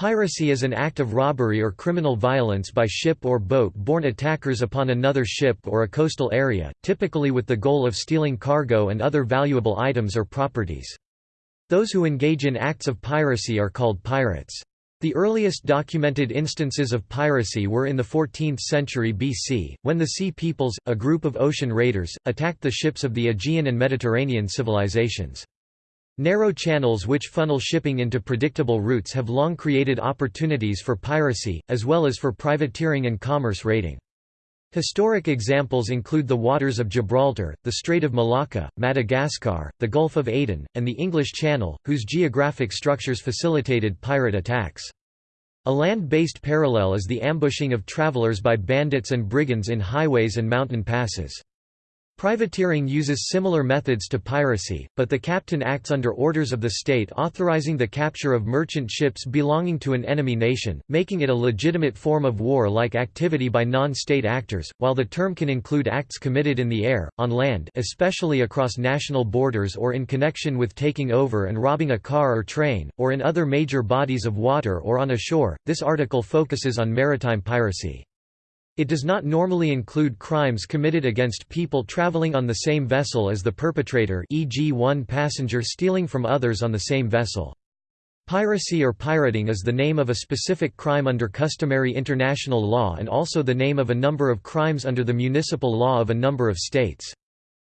Piracy is an act of robbery or criminal violence by ship or boat-borne attackers upon another ship or a coastal area, typically with the goal of stealing cargo and other valuable items or properties. Those who engage in acts of piracy are called pirates. The earliest documented instances of piracy were in the 14th century BC, when the Sea Peoples, a group of ocean raiders, attacked the ships of the Aegean and Mediterranean civilizations. Narrow channels which funnel shipping into predictable routes have long created opportunities for piracy, as well as for privateering and commerce raiding. Historic examples include the waters of Gibraltar, the Strait of Malacca, Madagascar, the Gulf of Aden, and the English Channel, whose geographic structures facilitated pirate attacks. A land-based parallel is the ambushing of travelers by bandits and brigands in highways and mountain passes. Privateering uses similar methods to piracy, but the captain acts under orders of the state authorizing the capture of merchant ships belonging to an enemy nation, making it a legitimate form of war-like activity by non-state actors, while the term can include acts committed in the air, on land especially across national borders or in connection with taking over and robbing a car or train, or in other major bodies of water or on a shore. This article focuses on maritime piracy. It does not normally include crimes committed against people traveling on the same vessel as the perpetrator e.g. one passenger stealing from others on the same vessel. Piracy or pirating is the name of a specific crime under customary international law and also the name of a number of crimes under the municipal law of a number of states.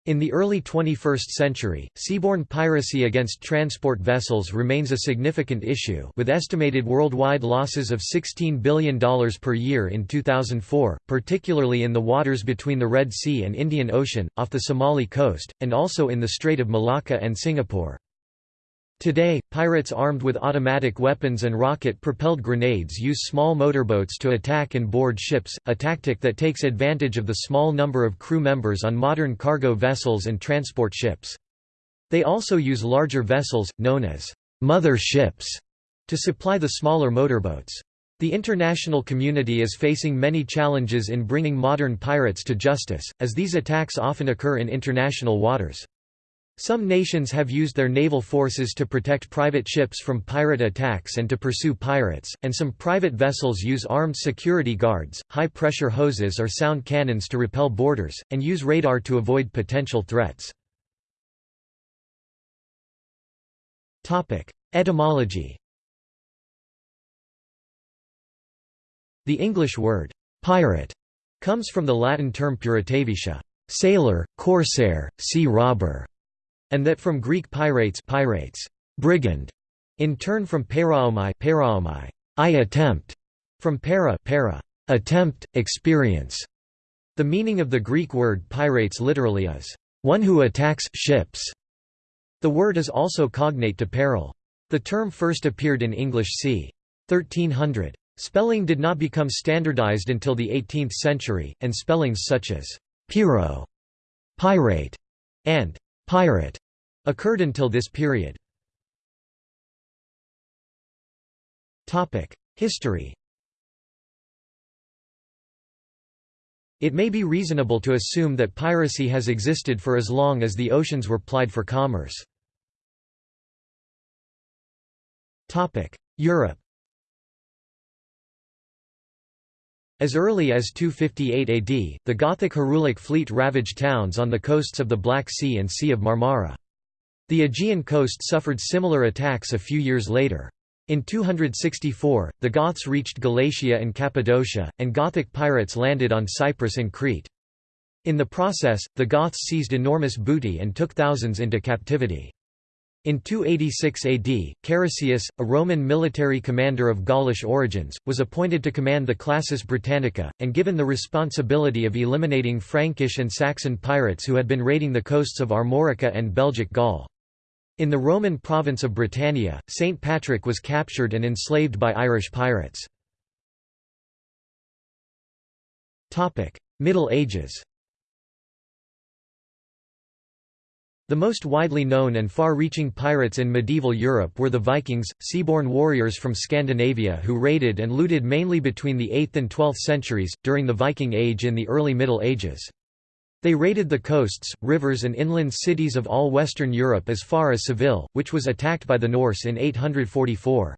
In the early 21st century, seaborne piracy against transport vessels remains a significant issue with estimated worldwide losses of $16 billion per year in 2004, particularly in the waters between the Red Sea and Indian Ocean, off the Somali coast, and also in the Strait of Malacca and Singapore. Today, pirates armed with automatic weapons and rocket-propelled grenades use small motorboats to attack and board ships, a tactic that takes advantage of the small number of crew members on modern cargo vessels and transport ships. They also use larger vessels, known as «mother ships», to supply the smaller motorboats. The international community is facing many challenges in bringing modern pirates to justice, as these attacks often occur in international waters. Some nations have used their naval forces to protect private ships from pirate attacks and to pursue pirates, and some private vessels use armed security guards, high-pressure hoses or sound cannons to repel boarders, and use radar to avoid potential threats. Etymology The English word, pirate, comes from the Latin term puritavitia, sailor, corsair, sea robber, and that from Greek pirates, pirates brigand, in turn from paraomai, paraomai I attempt, from para, para attempt, experience. The meaning of the Greek word pirates literally is one who attacks ships. The word is also cognate to peril. The term first appeared in English c. 1300. Spelling did not become standardized until the 18th century, and spellings such as «piro», «pirate» and «pirate» occurred until this period. History It may be reasonable to assume that piracy has existed for as long as the oceans were plied for commerce. Europe As early as 258 AD, the Gothic Herulic fleet ravaged towns on the coasts of the Black Sea and Sea of Marmara. The Aegean coast suffered similar attacks a few years later. In 264, the Goths reached Galatia and Cappadocia, and Gothic pirates landed on Cyprus and Crete. In the process, the Goths seized enormous booty and took thousands into captivity. In 286 AD, Carausius, a Roman military commander of Gaulish origins, was appointed to command the Classis Britannica, and given the responsibility of eliminating Frankish and Saxon pirates who had been raiding the coasts of Armorica and Belgic Gaul. In the Roman province of Britannia, St. Patrick was captured and enslaved by Irish pirates. Middle Ages The most widely known and far-reaching pirates in medieval Europe were the Vikings, seaborne warriors from Scandinavia who raided and looted mainly between the 8th and 12th centuries, during the Viking Age and the early Middle Ages. They raided the coasts, rivers and inland cities of all Western Europe as far as Seville, which was attacked by the Norse in 844.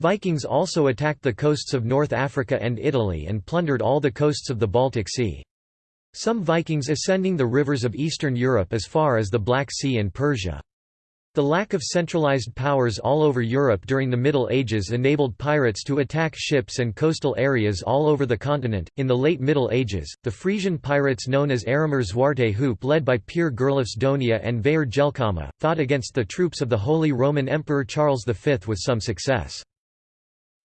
Vikings also attacked the coasts of North Africa and Italy and plundered all the coasts of the Baltic Sea. Some Vikings ascending the rivers of Eastern Europe as far as the Black Sea and Persia. The lack of centralized powers all over Europe during the Middle Ages enabled pirates to attack ships and coastal areas all over the continent. In the late Middle Ages, the Frisian pirates known as Arumer Zwarte Hoop, led by Pier Gerloffs Donia and Veier Jelkama, fought against the troops of the Holy Roman Emperor Charles V with some success.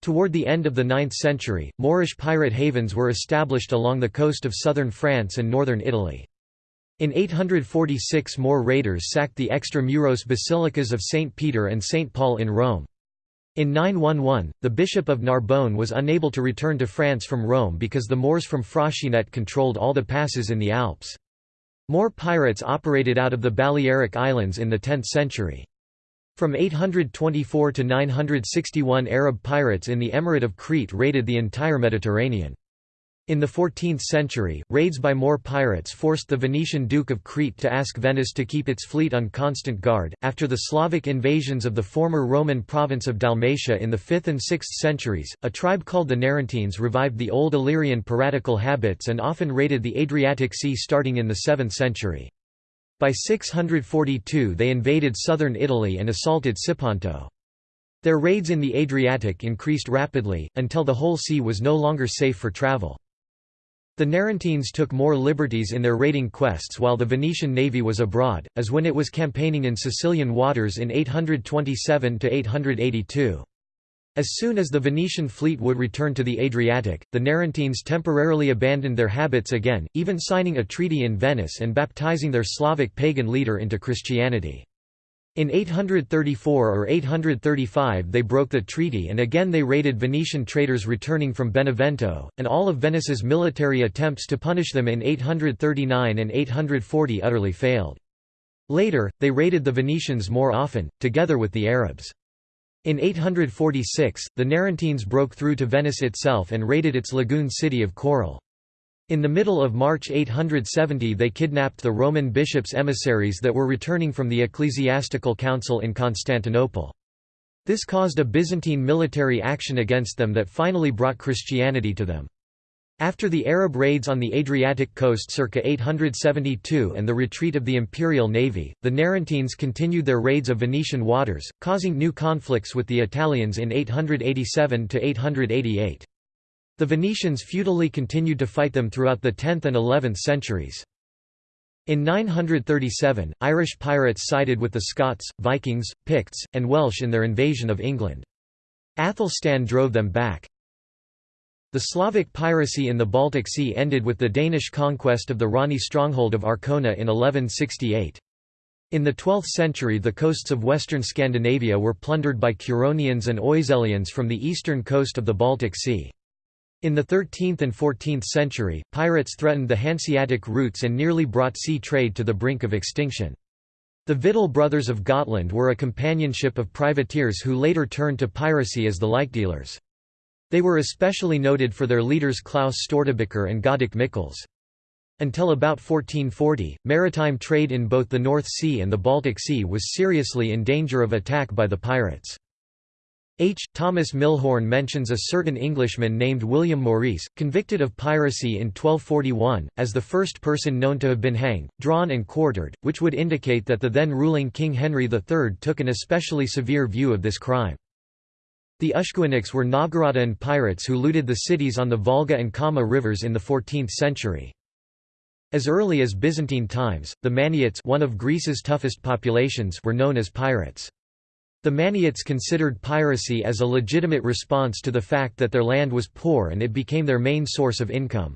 Toward the end of the 9th century, Moorish pirate havens were established along the coast of southern France and northern Italy. In 846 more raiders sacked the extra-muros basilicas of St. Peter and St. Paul in Rome. In 911, the Bishop of Narbonne was unable to return to France from Rome because the Moors from Fraxinet controlled all the passes in the Alps. More pirates operated out of the Balearic Islands in the 10th century. From 824 to 961 Arab pirates in the Emirate of Crete raided the entire Mediterranean. In the 14th century, raids by Moor pirates forced the Venetian Duke of Crete to ask Venice to keep its fleet on constant guard. After the Slavic invasions of the former Roman province of Dalmatia in the 5th and 6th centuries, a tribe called the Narentines revived the old Illyrian piratical habits and often raided the Adriatic Sea starting in the 7th century. By 642 they invaded southern Italy and assaulted Siponto. Their raids in the Adriatic increased rapidly, until the whole sea was no longer safe for travel. The Narentines took more liberties in their raiding quests while the Venetian navy was abroad, as when it was campaigning in Sicilian waters in 827–882. As soon as the Venetian fleet would return to the Adriatic, the Narentines temporarily abandoned their habits again, even signing a treaty in Venice and baptizing their Slavic pagan leader into Christianity. In 834 or 835 they broke the treaty and again they raided Venetian traders returning from Benevento, and all of Venice's military attempts to punish them in 839 and 840 utterly failed. Later, they raided the Venetians more often, together with the Arabs. In 846, the Narentines broke through to Venice itself and raided its lagoon city of Caorle. In the middle of March 870 they kidnapped the Roman bishops' emissaries that were returning from the ecclesiastical council in Constantinople. This caused a Byzantine military action against them that finally brought Christianity to them. After the Arab raids on the Adriatic coast circa 872 and the retreat of the imperial navy, the Narentines continued their raids of Venetian waters, causing new conflicts with the Italians in 887–888. The Venetians futilely continued to fight them throughout the 10th and 11th centuries. In 937, Irish pirates sided with the Scots, Vikings, Picts, and Welsh in their invasion of England. Athelstan drove them back. The Slavic piracy in the Baltic Sea ended with the Danish conquest of the Rani stronghold of Arkona in 1168. In the 12th century the coasts of western Scandinavia were plundered by Curonians and Oeselians from the eastern coast of the Baltic Sea. In the 13th and 14th century, pirates threatened the Hanseatic routes and nearly brought sea trade to the brink of extinction. The Vidal brothers of Gotland were a companionship of privateers who later turned to piracy as the Likedeelers. They were especially noted for their leaders Klaus Stortebeker and Godek Mikkels. Until about 1440, maritime trade in both the North Sea and the Baltic Sea was seriously in danger of attack by the pirates. H. Thomas Milhorn mentions a certain Englishman named William Maurice, convicted of piracy in 1241, as the first person known to have been hanged, drawn and quartered, which would indicate that the then ruling King Henry III took an especially severe view of this crime. The Ushkuiniks were Novgorodan pirates who looted the cities on the Volga and Kama rivers in the 14th century. As early as Byzantine times, the Maniots one of Greece's toughest populations were known as pirates. The Maniots considered piracy as a legitimate response to the fact that their land was poor and it became their main source of income.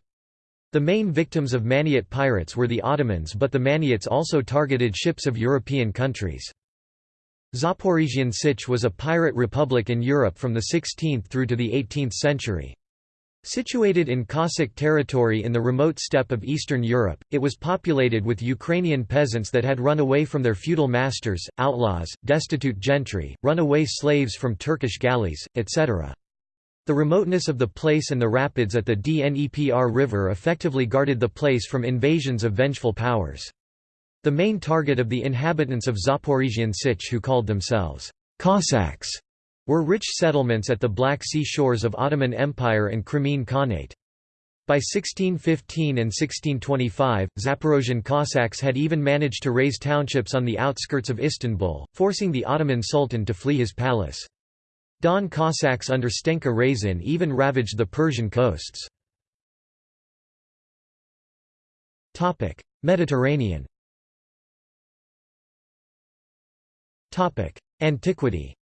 The main victims of Maniot pirates were the Ottomans but the Maniots also targeted ships of European countries. Zaporizhian Sich was a pirate republic in Europe from the 16th through to the 18th century. Situated in Cossack territory in the remote steppe of Eastern Europe, it was populated with Ukrainian peasants that had run away from their feudal masters, outlaws, destitute gentry, runaway slaves from Turkish galleys, etc. The remoteness of the place and the rapids at the Dnepr River effectively guarded the place from invasions of vengeful powers. The main target of the inhabitants of Zaporizhian Sich who called themselves Cossacks were rich settlements at the Black Sea shores of Ottoman Empire and Crimean Khanate. By 1615 and 1625, Zaporozhian Cossacks had even managed to raze townships on the outskirts of Istanbul, forcing the Ottoman Sultan to flee his palace. Don Cossacks under Stenka Razin even ravaged the Persian coasts. Mediterranean Antiquity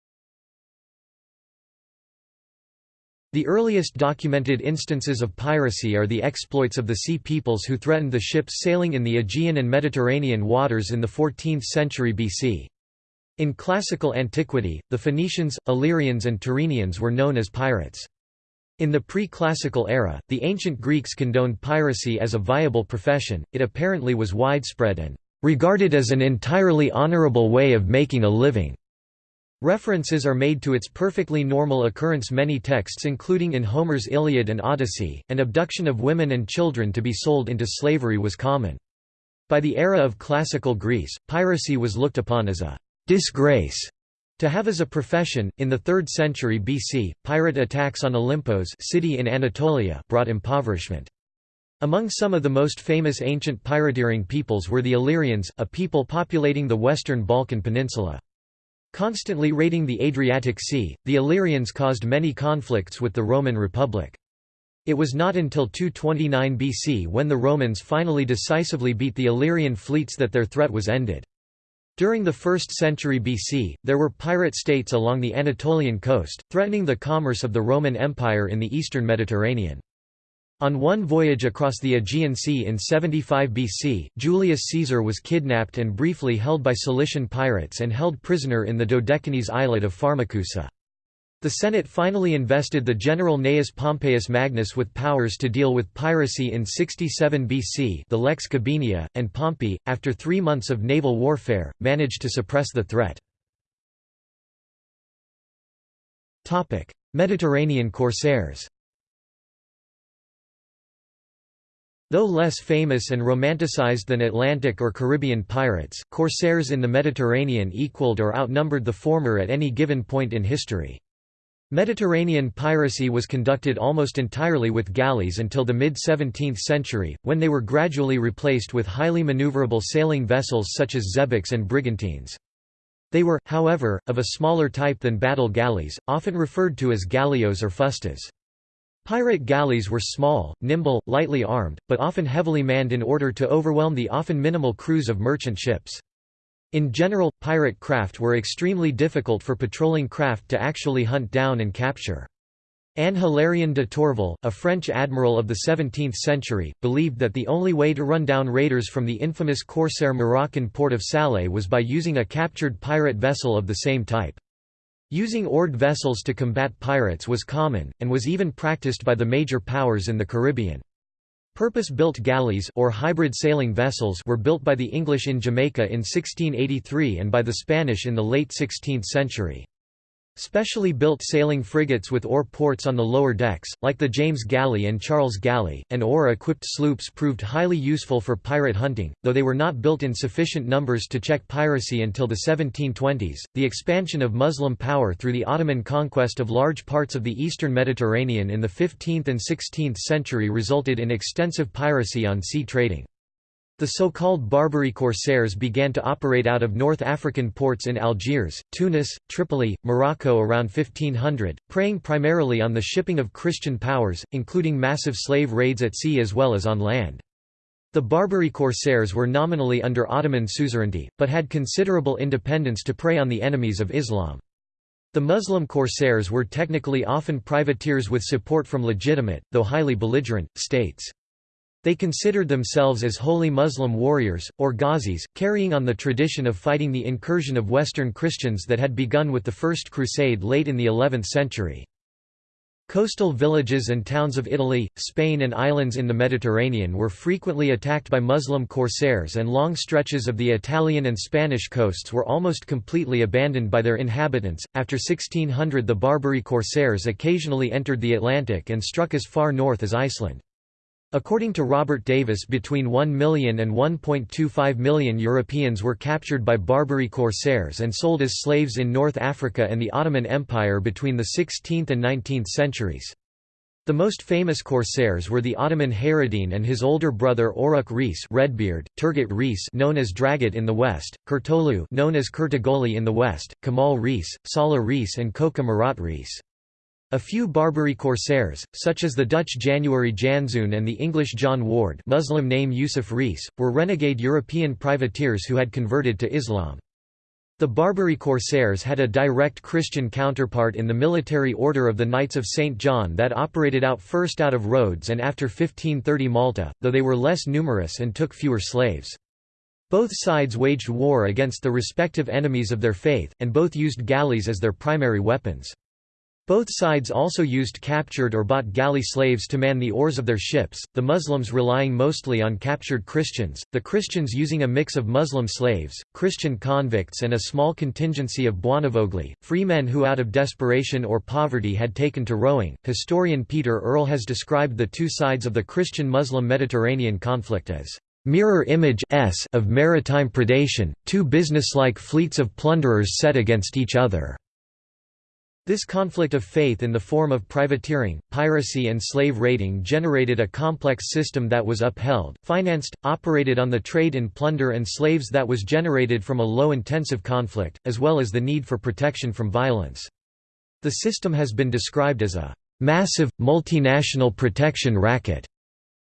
The earliest documented instances of piracy are the exploits of the sea peoples who threatened the ships sailing in the Aegean and Mediterranean waters in the 14th century BC. In classical antiquity, the Phoenicians, Illyrians and Tyrrhenians were known as pirates. In the pre-classical era, the ancient Greeks condoned piracy as a viable profession, it apparently was widespread and regarded as an entirely honorable way of making a living. References are made to its perfectly normal occurrence many texts including in Homer's Iliad and Odyssey, and abduction of women and children to be sold into slavery was common. By the era of classical Greece, piracy was looked upon as a disgrace to have as a profession. In the 3rd century BC, pirate attacks on Olympos city in Anatolia brought impoverishment. Among some of the most famous ancient pirateering peoples were the Illyrians, a people populating the western Balkan peninsula. Constantly raiding the Adriatic Sea, the Illyrians caused many conflicts with the Roman Republic. It was not until 229 BC when the Romans finally decisively beat the Illyrian fleets that their threat was ended. During the 1st century BC, there were pirate states along the Anatolian coast, threatening the commerce of the Roman Empire in the eastern Mediterranean. On one voyage across the Aegean Sea in 75 BC, Julius Caesar was kidnapped and briefly held by Cilician pirates and held prisoner in the Dodecanese islet of Pharmacusa. The Senate finally invested the general Gnaeus Pompeius Magnus with powers to deal with piracy in 67 BC the Lex Gabinia, and Pompey, after three months of naval warfare, managed to suppress the threat. Mediterranean corsairs Though less famous and romanticized than Atlantic or Caribbean pirates, corsairs in the Mediterranean equaled or outnumbered the former at any given point in history. Mediterranean piracy was conducted almost entirely with galleys until the mid-17th century, when they were gradually replaced with highly maneuverable sailing vessels such as xebecs and brigantines. They were, however, of a smaller type than battle galleys, often referred to as galiots or fustas. Pirate galleys were small, nimble, lightly armed, but often heavily manned in order to overwhelm the often minimal crews of merchant ships. In general, pirate craft were extremely difficult for patrolling craft to actually hunt down and capture. Anne Hilarion de Tourville, a French admiral of the 17th century, believed that the only way to run down raiders from the infamous corsair Moroccan port of Salé was by using a captured pirate vessel of the same type. Using oared vessels to combat pirates was common, and was even practiced by the major powers in the Caribbean. Purpose-built galleys or hybrid sailing vessels were built by the English in Jamaica in 1683 and by the Spanish in the late 16th century. Specially built sailing frigates with oar ports on the lower decks, like the James Galley and Charles Galley, and oar-equipped sloops proved highly useful for pirate hunting, though they were not built in sufficient numbers to check piracy until the 1720s. The expansion of Muslim power through the Ottoman conquest of large parts of the eastern Mediterranean in the 15th and 16th century resulted in extensive piracy on sea trading. The so-called Barbary corsairs began to operate out of North African ports in Algiers, Tunis, Tripoli, Morocco around 1500, preying primarily on the shipping of Christian powers, including massive slave raids at sea as well as on land. The Barbary corsairs were nominally under Ottoman suzerainty, but had considerable independence to prey on the enemies of Islam. The Muslim corsairs were technically often privateers with support from legitimate, though highly belligerent, states. They considered themselves as holy Muslim warriors, or ghazis, carrying on the tradition of fighting the incursion of Western Christians that had begun with the First Crusade late in the 11th century. Coastal villages and towns of Italy, Spain and islands in the Mediterranean were frequently attacked by Muslim corsairs and long stretches of the Italian and Spanish coasts were almost completely abandoned by their inhabitants. After 1600 the Barbary corsairs occasionally entered the Atlantic and struck as far north as Iceland. According to Robert Davis between 1 million and 1.25 million Europeans were captured by Barbary corsairs and sold as slaves in North Africa and the Ottoman Empire between the 16th and 19th centuries. The most famous corsairs were the Ottoman Hayreddin and his older brother Oruk Reis Redbeard, Turgut Reis known as Dragut in the west, Kurtolu known as Kurtogoli in the west, Kemal Reis, Salah Reis and Koca Murat Reis. A few Barbary corsairs, such as the Dutch January Janszoon and the English John Ward Muslim name Yusuf Reis, were renegade European privateers who had converted to Islam. The Barbary corsairs had a direct Christian counterpart in the military order of the Knights of St. John that operated out first out of Rhodes and after 1530 Malta, though they were less numerous and took fewer slaves. Both sides waged war against the respective enemies of their faith, and both used galleys as their primary weapons. Both sides also used captured or bought galley slaves to man the oars of their ships, the Muslims relying mostly on captured Christians, the Christians using a mix of Muslim slaves, Christian convicts and a small contingency of Buonavogli, free men who out of desperation or poverty had taken to rowing. Historian Peter Earle has described the two sides of the Christian-Muslim Mediterranean conflict as mirror image of maritime predation, two businesslike fleets of plunderers set against each other. This conflict of faith in the form of privateering, piracy and slave raiding generated a complex system that was upheld, financed, operated on the trade in plunder and slaves that was generated from a low-intensive conflict, as well as the need for protection from violence. The system has been described as a massive, multinational protection racket,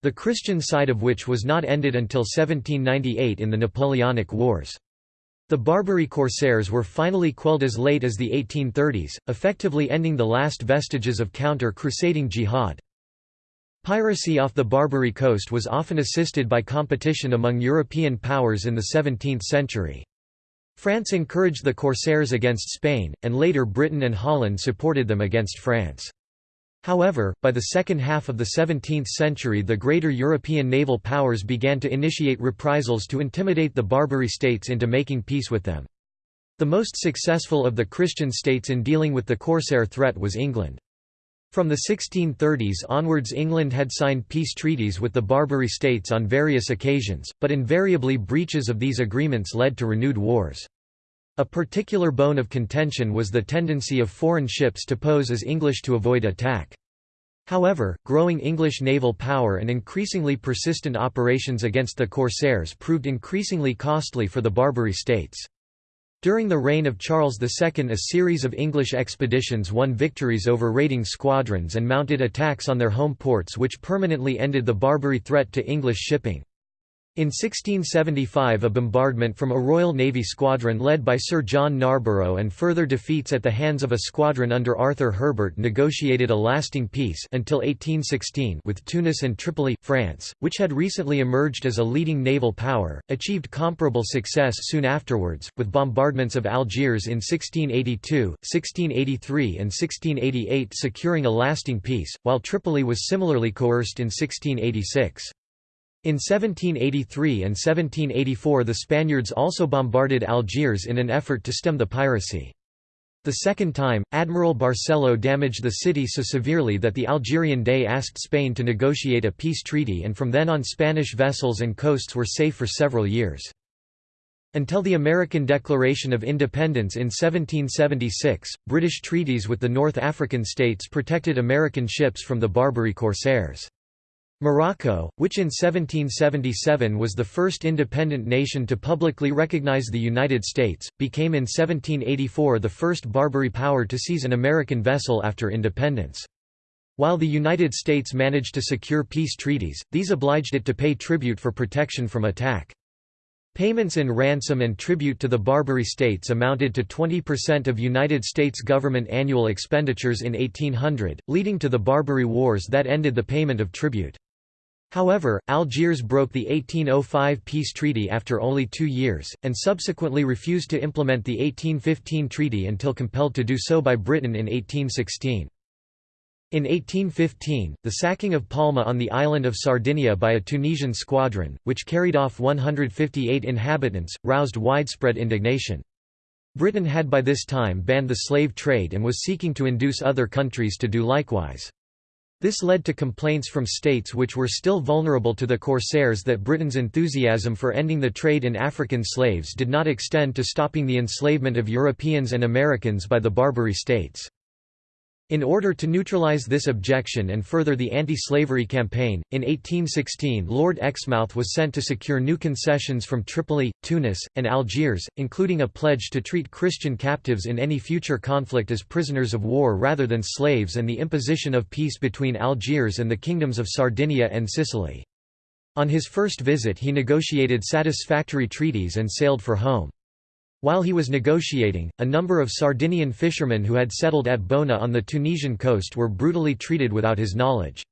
the Christian side of which was not ended until 1798 in the Napoleonic Wars. The Barbary corsairs were finally quelled as late as the 1830s, effectively ending the last vestiges of counter-crusading jihad. Piracy off the Barbary coast was often assisted by competition among European powers in the 17th century. France encouraged the corsairs against Spain, and later Britain and Holland supported them against France. However, by the second half of the 17th century the greater European naval powers began to initiate reprisals to intimidate the Barbary states into making peace with them. The most successful of the Christian states in dealing with the corsair threat was England. From the 1630s onwards England had signed peace treaties with the Barbary states on various occasions, but invariably breaches of these agreements led to renewed wars. A particular bone of contention was the tendency of foreign ships to pose as English to avoid attack. However, growing English naval power and increasingly persistent operations against the corsairs proved increasingly costly for the Barbary states. During the reign of Charles II a series of English expeditions won victories over raiding squadrons and mounted attacks on their home ports which permanently ended the Barbary threat to English shipping. In 1675 a bombardment from a Royal Navy squadron led by Sir John Narborough and further defeats at the hands of a squadron under Arthur Herbert negotiated a lasting peace until 1816 with Tunis and Tripoli, France, which had recently emerged as a leading naval power, achieved comparable success soon afterwards, with bombardments of Algiers in 1682, 1683 and 1688 securing a lasting peace, while Tripoli was similarly coerced in 1686. In 1783 and 1784 the Spaniards also bombarded Algiers in an effort to stem the piracy. The second time, Admiral Barcelo damaged the city so severely that the Algerian Dey asked Spain to negotiate a peace treaty and from then on Spanish vessels and coasts were safe for several years. Until the American Declaration of Independence in 1776, British treaties with the North African states protected American ships from the Barbary corsairs. Morocco, which in 1777 was the first independent nation to publicly recognize the United States, became in 1784 the first Barbary power to seize an American vessel after independence. While the United States managed to secure peace treaties, these obliged it to pay tribute for protection from attack. Payments in ransom and tribute to the Barbary states amounted to 20% of United States government annual expenditures in 1800, leading to the Barbary Wars that ended the payment of tribute. However, Algiers broke the 1805 peace treaty after only two years, and subsequently refused to implement the 1815 treaty until compelled to do so by Britain in 1816. In 1815, the sacking of Palma on the island of Sardinia by a Tunisian squadron, which carried off 158 inhabitants, roused widespread indignation. Britain had by this time banned the slave trade and was seeking to induce other countries to do likewise. This led to complaints from states which were still vulnerable to the corsairs that Britain's enthusiasm for ending the trade in African slaves did not extend to stopping the enslavement of Europeans and Americans by the Barbary states. In order to neutralize this objection and further the anti-slavery campaign, in 1816 Lord Exmouth was sent to secure new concessions from Tripoli, Tunis, and Algiers, including a pledge to treat Christian captives in any future conflict as prisoners of war rather than slaves and the imposition of peace between Algiers and the kingdoms of Sardinia and Sicily. On his first visit he negotiated satisfactory treaties and sailed for home. While he was negotiating, a number of Sardinian fishermen who had settled at Bona on the Tunisian coast were brutally treated without his knowledge.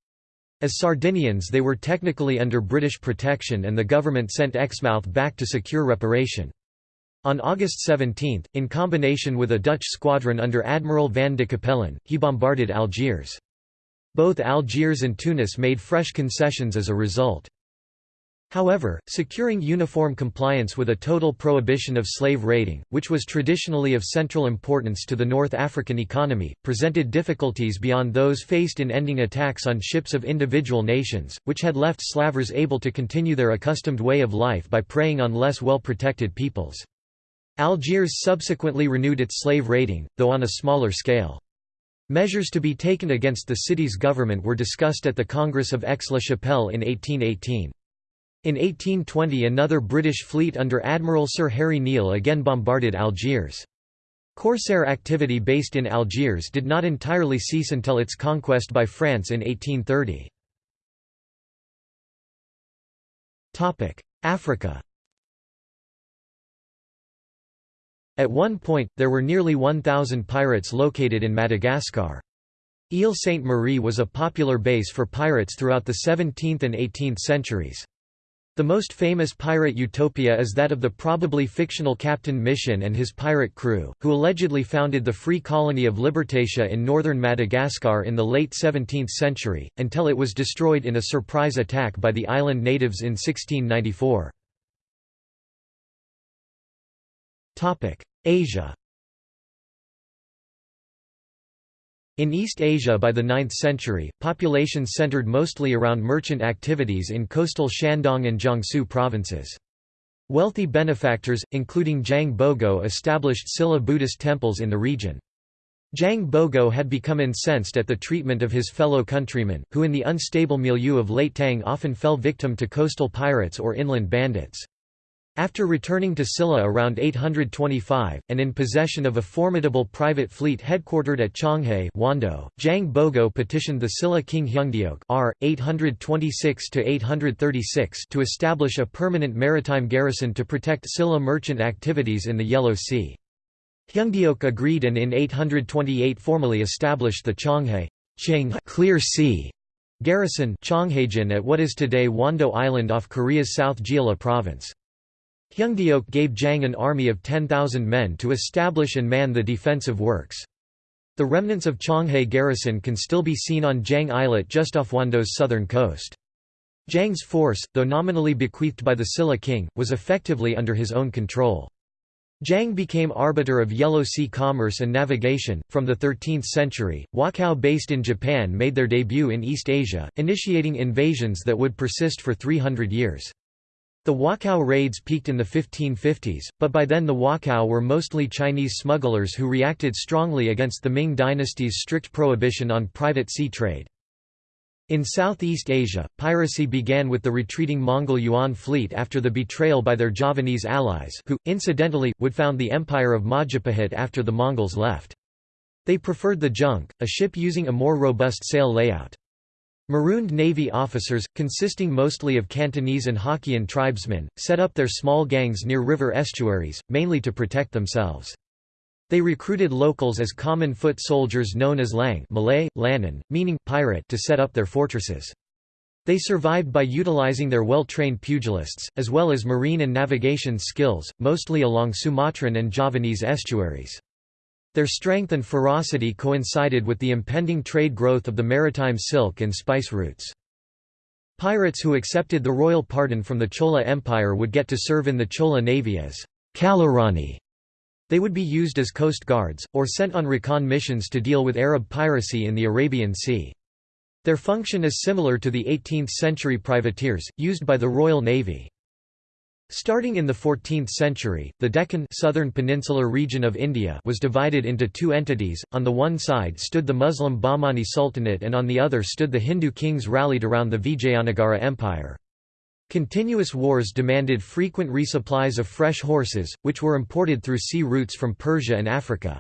As Sardinians they were technically under British protection and the government sent Exmouth back to secure reparation. On August 17, in combination with a Dutch squadron under Admiral van de Capellen, he bombarded Algiers. Both Algiers and Tunis made fresh concessions as a result. However, securing uniform compliance with a total prohibition of slave raiding, which was traditionally of central importance to the North African economy, presented difficulties beyond those faced in ending attacks on ships of individual nations, which had left slavers able to continue their accustomed way of life by preying on less well-protected peoples. Algiers subsequently renewed its slave raiding, though on a smaller scale. Measures to be taken against the city's government were discussed at the Congress of Aix-la-Chapelle in 1818. In 1820 another British fleet under Admiral Sir Harry Neale again bombarded Algiers. Corsair activity based in Algiers did not entirely cease until its conquest by France in 1830. Africa At one point, there were nearly 1,000 pirates located in Madagascar. Ile Sainte-Marie was a popular base for pirates throughout the 17th and 18th centuries. The most famous pirate utopia is that of the probably fictional Captain Mission and his pirate crew, who allegedly founded the free colony of Libertatia in northern Madagascar in the late 17th century, until it was destroyed in a surprise attack by the island natives in 1694. Asia In East Asia by the 9th century, populations centered mostly around merchant activities in coastal Shandong and Jiangsu provinces. Wealthy benefactors, including Zhang Bogo established Silla Buddhist temples in the region. Zhang Bogo had become incensed at the treatment of his fellow countrymen, who in the unstable milieu of late Tang often fell victim to coastal pirates or inland bandits. After returning to Silla around 825, and in possession of a formidable private fleet headquartered at Chonghe Wando, Zhang Bogo petitioned the Silla king Heungdeok r. 826 to establish a permanent maritime garrison to protect Silla merchant activities in the Yellow Sea. Heungdeok agreed and in 828 formally established the Chonghe clear sea garrison at what is today Wando Island off Korea's South Jeolla province. Heungdeok gave Zhang an army of 10,000 men to establish and man the defensive works. The remnants of Chonghe garrison can still be seen on Zhang Islet just off Wando's southern coast. Zhang's force, though nominally bequeathed by the Silla king, was effectively under his own control. Zhang became arbiter of Yellow Sea commerce and navigation. From the 13th century, Wokou based in Japan made their debut in East Asia, initiating invasions that would persist for 300 years. The Wokou raids peaked in the 1550s, but by then the Wokou were mostly Chinese smugglers who reacted strongly against the Ming dynasty's strict prohibition on private sea trade. In Southeast Asia, piracy began with the retreating Mongol Yuan fleet after the betrayal by their Javanese allies who, incidentally, would found the empire of Majapahit after the Mongols left. They preferred the junk, a ship using a more robust sail layout. Marooned Navy officers, consisting mostly of Cantonese and Hokkien tribesmen, set up their small gangs near river estuaries, mainly to protect themselves. They recruited locals as common foot soldiers known as lang Malay, lanan, meaning pirate to set up their fortresses. They survived by utilizing their well-trained pugilists, as well as marine and navigation skills, mostly along Sumatran and Javanese estuaries. Their strength and ferocity coincided with the impending trade growth of the maritime silk and spice routes. Pirates who accepted the royal pardon from the Chola Empire would get to serve in the Chola Navy as Kallarani. They would be used as coast guards, or sent on recon missions to deal with Arab piracy in the Arabian Sea. Their function is similar to the 18th-century privateers, used by the Royal Navy. Starting in the 14th century, the Deccan southern peninsular region of India was divided into two entities, on the one side stood the Muslim Bahmani Sultanate and on the other stood the Hindu kings rallied around the Vijayanagara Empire. Continuous wars demanded frequent resupplies of fresh horses, which were imported through sea routes from Persia and Africa.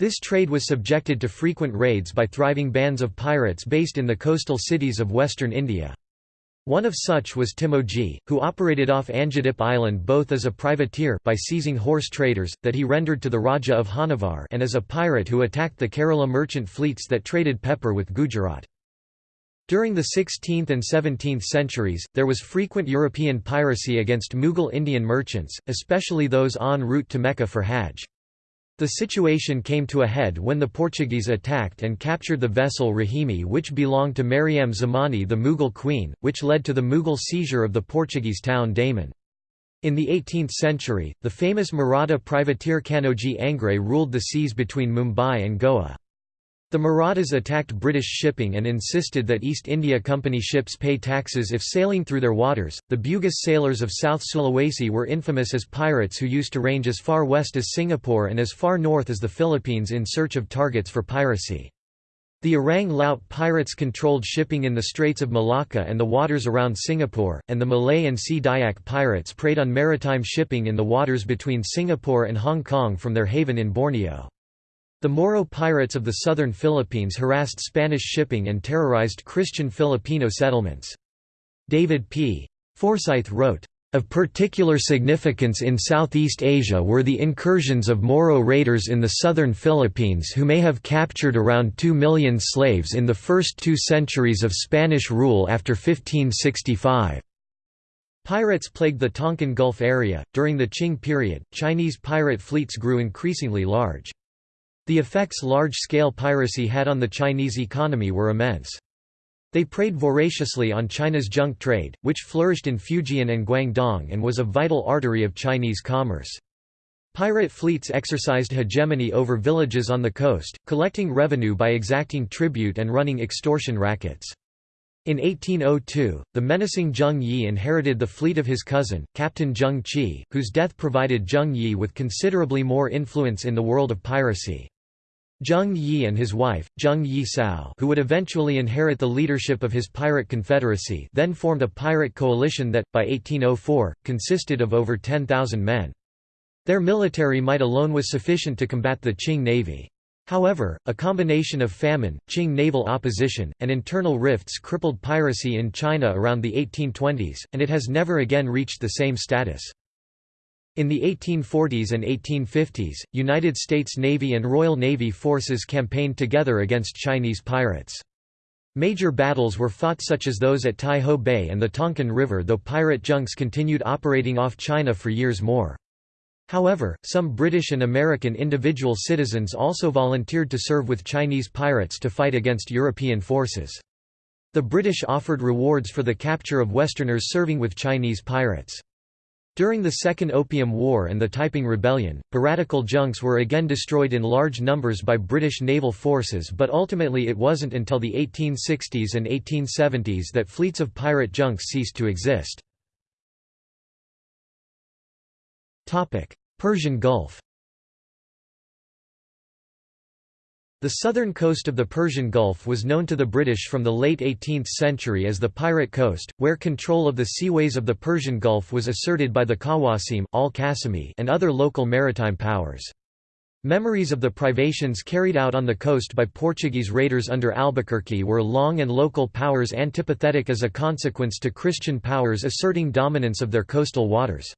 This trade was subjected to frequent raids by thriving bands of pirates based in the coastal cities of western India. One of such was Timoji, who operated off Anjadip Island both as a privateer by seizing horse traders, that he rendered to the Raja of Hanavar and as a pirate who attacked the Kerala merchant fleets that traded pepper with Gujarat. During the 16th and 17th centuries, there was frequent European piracy against Mughal Indian merchants, especially those en route to Mecca for Hajj. The situation came to a head when the Portuguese attacked and captured the vessel Rahimi which belonged to Mariam Zamani the Mughal queen, which led to the Mughal seizure of the Portuguese town Daman. In the 18th century, the famous Maratha privateer Kanoji Angre ruled the seas between Mumbai and Goa. The Marathas attacked British shipping and insisted that East India Company ships pay taxes if sailing through their waters. The Bugis sailors of South Sulawesi were infamous as pirates who used to range as far west as Singapore and as far north as the Philippines in search of targets for piracy. The Orang Laut pirates controlled shipping in the Straits of Malacca and the waters around Singapore, and the Malay and Sea Dayak pirates preyed on maritime shipping in the waters between Singapore and Hong Kong from their haven in Borneo. The Moro pirates of the southern Philippines harassed Spanish shipping and terrorized Christian Filipino settlements. David P. Forsythe wrote, of particular significance in Southeast Asia were the incursions of Moro raiders in the southern Philippines who may have captured around 2 million slaves in the first two centuries of Spanish rule after 1565. Pirates plagued the Tonkin Gulf area. During the Qing period, Chinese pirate fleets grew increasingly large. The effects large-scale piracy had on the Chinese economy were immense. They preyed voraciously on China's junk trade, which flourished in Fujian and Guangdong and was a vital artery of Chinese commerce. Pirate fleets exercised hegemony over villages on the coast, collecting revenue by exacting tribute and running extortion rackets. In 1802, the menacing Zheng Yi inherited the fleet of his cousin, Captain Zheng Qi, whose death provided Zheng Yi with considerably more influence in the world of piracy. Zheng Yi and his wife, Zheng Yi Sao who would eventually inherit the leadership of his pirate confederacy then formed a pirate coalition that, by 1804, consisted of over 10,000 men. Their military might alone was sufficient to combat the Qing navy. However, a combination of famine, Qing naval opposition, and internal rifts crippled piracy in China around the 1820s, and it has never again reached the same status. In the 1840s and 1850s, United States Navy and Royal Navy forces campaigned together against Chinese pirates. Major battles were fought such as those at Tai Ho Bay and the Tonkin River though pirate junks continued operating off China for years more. However, some British and American individual citizens also volunteered to serve with Chinese pirates to fight against European forces. The British offered rewards for the capture of Westerners serving with Chinese pirates. During the Second Opium War and the Taiping Rebellion, piratical junks were again destroyed in large numbers by British naval forces but ultimately it wasn't until the 1860s and 1870s that fleets of pirate junks ceased to exist. Persian Gulf The southern coast of the Persian Gulf was known to the British from the late 18th century as the Pirate Coast, where control of the seaways of the Persian Gulf was asserted by the Qawasim al and other local maritime powers. Memories of the privations carried out on the coast by Portuguese raiders under Albuquerque were long and local powers antipathetic as a consequence to Christian powers asserting dominance of their coastal waters.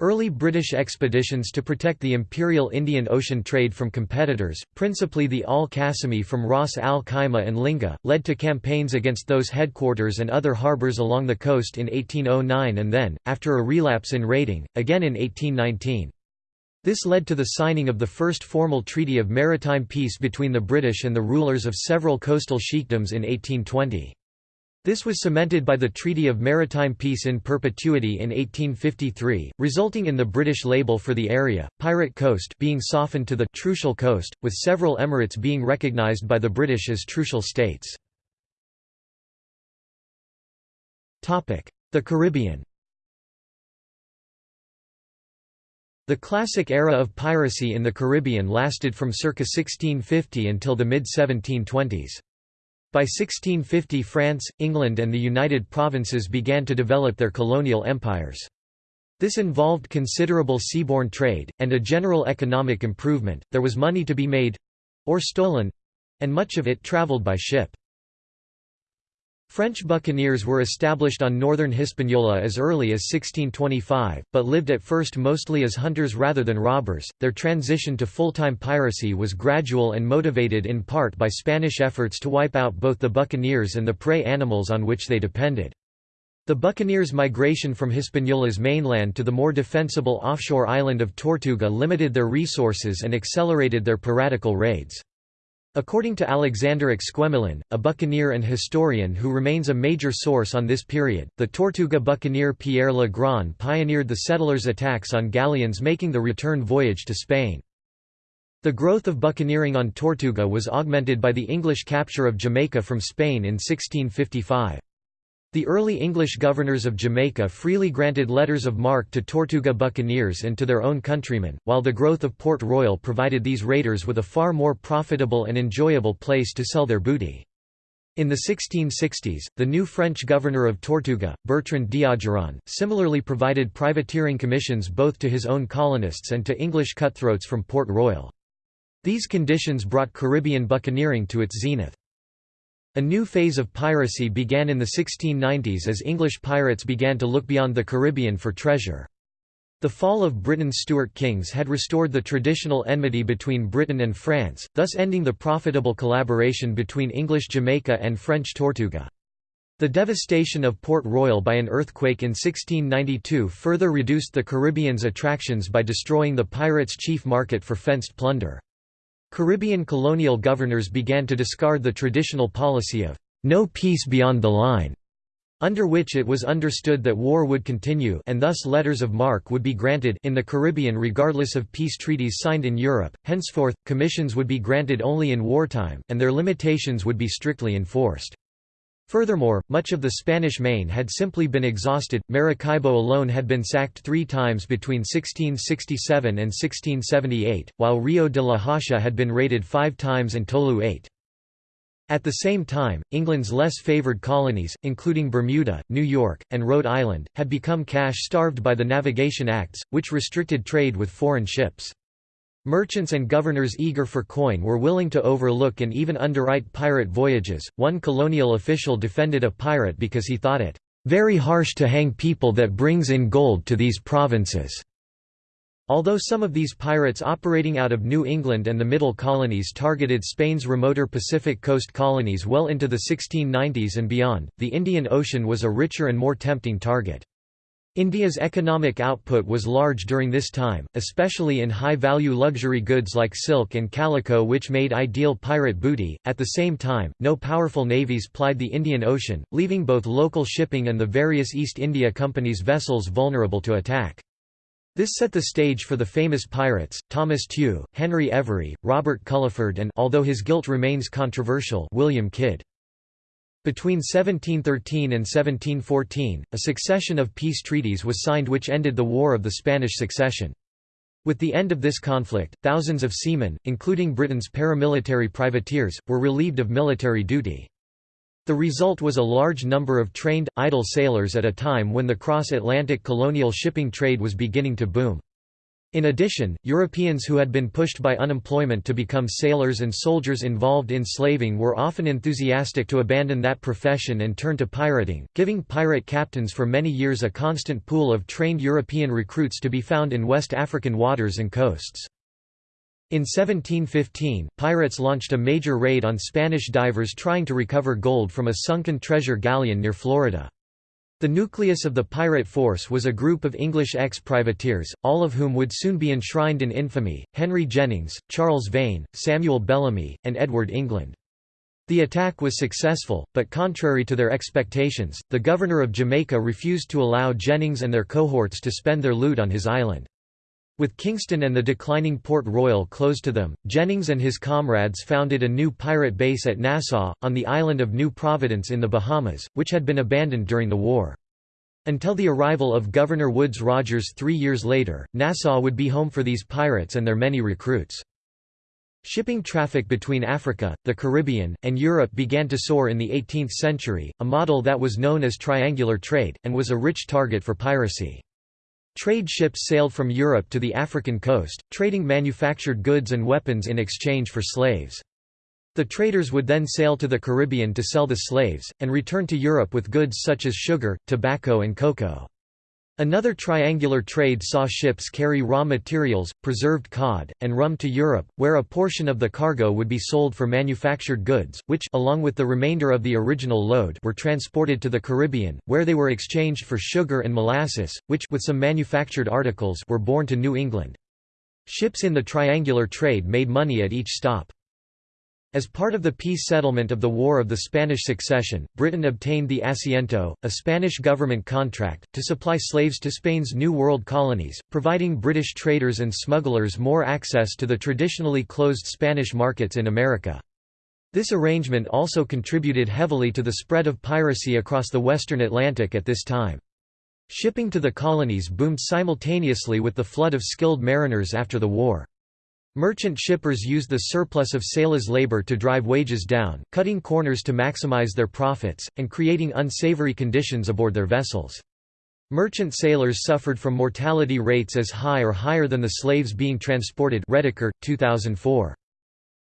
Early British expeditions to protect the Imperial Indian Ocean trade from competitors, principally the Al-Qasimi from Ras Al Khaimah and Linga, led to campaigns against those headquarters and other harbours along the coast in 1809 and then, after a relapse in raiding, again in 1819. This led to the signing of the first formal treaty of maritime peace between the British and the rulers of several coastal sheikdoms in 1820. This was cemented by the Treaty of Maritime Peace in Perpetuity in 1853, resulting in the British label for the area, Pirate Coast being softened to the Trucial Coast, with several emirates being recognised by the British as Trucial states. The Caribbean The classic era of piracy in the Caribbean lasted from circa 1650 until the mid-1720s. By 1650 France, England and the United Provinces began to develop their colonial empires. This involved considerable seaborne trade, and a general economic improvement, there was money to be made—or stolen—and much of it travelled by ship. French buccaneers were established on northern Hispaniola as early as 1625, but lived at first mostly as hunters rather than robbers. Their transition to full-time piracy was gradual and motivated in part by Spanish efforts to wipe out both the buccaneers and the prey animals on which they depended. The buccaneers' migration from Hispaniola's mainland to the more defensible offshore island of Tortuga limited their resources and accelerated their piratical raids. According to Alexander Exquemelin, a buccaneer and historian who remains a major source on this period, the Tortuga buccaneer Pierre Le Grand pioneered the settlers' attacks on galleons making the return voyage to Spain. The growth of buccaneering on Tortuga was augmented by the English capture of Jamaica from Spain in 1655. The early English governors of Jamaica freely granted letters of marque to Tortuga buccaneers and to their own countrymen, while the growth of Port Royal provided these raiders with a far more profitable and enjoyable place to sell their booty. In the 1660s, the new French governor of Tortuga, Bertrand d'Ogeron, similarly provided privateering commissions both to his own colonists and to English cutthroats from Port Royal. These conditions brought Caribbean buccaneering to its zenith. A new phase of piracy began in the 1690s as English pirates began to look beyond the Caribbean for treasure. The fall of Britain's Stuart kings had restored the traditional enmity between Britain and France, thus ending the profitable collaboration between English Jamaica and French Tortuga. The devastation of Port Royal by an earthquake in 1692 further reduced the Caribbean's attractions by destroying the pirates' chief market for fenced plunder. Caribbean colonial governors began to discard the traditional policy of no peace beyond the line, under which it was understood that war would continue and thus letters of marque would be granted in the Caribbean regardless of peace treaties signed in Europe. Henceforth, commissions would be granted only in wartime, and their limitations would be strictly enforced. Furthermore, much of the Spanish Main had simply been exhausted. Maracaibo alone had been sacked three times between 1667 and 1678, while Rio de la Hacha had been raided five times and Tolu eight. At the same time, England's less favoured colonies, including Bermuda, New York, and Rhode Island, had become cash-starved by the Navigation Acts, which restricted trade with foreign ships. Merchants and governors eager for coin were willing to overlook and even underwrite pirate voyages. One colonial official defended a pirate because he thought it very harsh to hang people that brings in gold to these provinces. Although some of these pirates operating out of New England and the Middle Colonies targeted Spain's remoter Pacific coast colonies well into the 1690s and beyond, the Indian Ocean was a richer and more tempting target. India's economic output was large during this time, especially in high-value luxury goods like silk and calico which made ideal pirate booty. At the same time, no powerful navies plied the Indian Ocean, leaving both local shipping and the various East India Company's vessels vulnerable to attack. This set the stage for the famous pirates, Thomas Tew, Henry Every, Robert Culliford and although his guilt remains controversial William Kidd. Between 1713 and 1714, a succession of peace treaties was signed which ended the War of the Spanish Succession. With the end of this conflict, thousands of seamen, including Britain's paramilitary privateers, were relieved of military duty. The result was a large number of trained, idle sailors at a time when the cross-Atlantic colonial shipping trade was beginning to boom. In addition, Europeans who had been pushed by unemployment to become sailors and soldiers involved in slaving were often enthusiastic to abandon that profession and turn to pirating, giving pirate captains for many years a constant pool of trained European recruits to be found in West African waters and coasts. In 1715, pirates launched a major raid on Spanish divers trying to recover gold from a sunken treasure galleon near Florida. The nucleus of the pirate force was a group of English ex-privateers, all of whom would soon be enshrined in infamy, Henry Jennings, Charles Vane, Samuel Bellamy, and Edward England. The attack was successful, but contrary to their expectations, the governor of Jamaica refused to allow Jennings and their cohorts to spend their loot on his island. With Kingston and the declining Port Royal closed to them, Jennings and his comrades founded a new pirate base at Nassau, on the island of New Providence in the Bahamas, which had been abandoned during the war. Until the arrival of Governor Woodes Rogers three years later, Nassau would be home for these pirates and their many recruits. Shipping traffic between Africa, the Caribbean, and Europe began to soar in the 18th century, a model that was known as triangular trade, and was a rich target for piracy. Trade ships sailed from Europe to the African coast, trading manufactured goods and weapons in exchange for slaves. The traders would then sail to the Caribbean to sell the slaves, and return to Europe with goods such as sugar, tobacco and cocoa. Another triangular trade saw ships carry raw materials, preserved cod, and rum to Europe, where a portion of the cargo would be sold for manufactured goods, which along with the remainder of the original load were transported to the Caribbean, where they were exchanged for sugar and molasses, which with some manufactured articles were borne to New England. Ships in the triangular trade made money at each stop. As part of the peace settlement of the War of the Spanish Succession, Britain obtained the Asiento, a Spanish government contract, to supply slaves to Spain's New World colonies, providing British traders and smugglers more access to the traditionally closed Spanish markets in America. This arrangement also contributed heavily to the spread of piracy across the western Atlantic at this time. Shipping to the colonies boomed simultaneously with the flood of skilled mariners after the war. Merchant shippers used the surplus of sailors' labor to drive wages down, cutting corners to maximize their profits, and creating unsavory conditions aboard their vessels. Merchant sailors suffered from mortality rates as high or higher than the slaves being transported Rediker, 2004.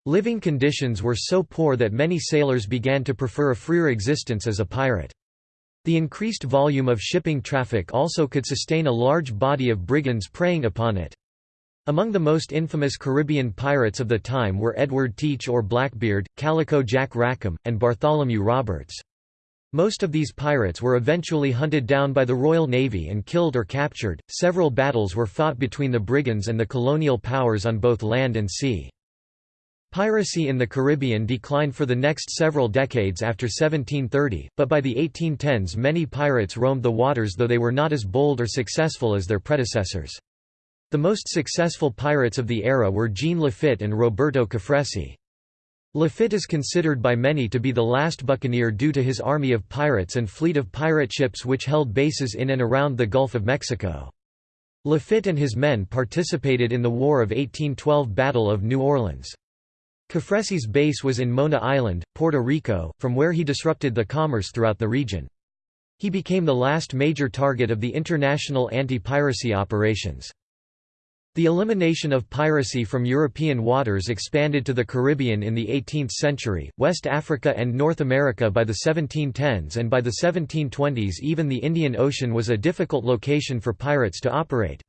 Living conditions were so poor that many sailors began to prefer a freer existence as a pirate. The increased volume of shipping traffic also could sustain a large body of brigands preying upon it. Among the most infamous Caribbean pirates of the time were Edward Teach or Blackbeard, Calico Jack Rackham, and Bartholomew Roberts. Most of these pirates were eventually hunted down by the Royal Navy and killed or captured. Several battles were fought between the brigands and the colonial powers on both land and sea. Piracy in the Caribbean declined for the next several decades after 1730, but by the 1810s many pirates roamed the waters though they were not as bold or successful as their predecessors. The most successful pirates of the era were Jean Lafitte and Roberto Cofresí. Lafitte is considered by many to be the last buccaneer due to his army of pirates and fleet of pirate ships which held bases in and around the Gulf of Mexico. Lafitte and his men participated in the War of 1812 Battle of New Orleans. Cofresí's base was in Mona Island, Puerto Rico, from where he disrupted the commerce throughout the region. He became the last major target of the international anti-piracy operations. The elimination of piracy from European waters expanded to the Caribbean in the 18th century, West Africa and North America by the 1710s and by the 1720s even the Indian Ocean was a difficult location for pirates to operate.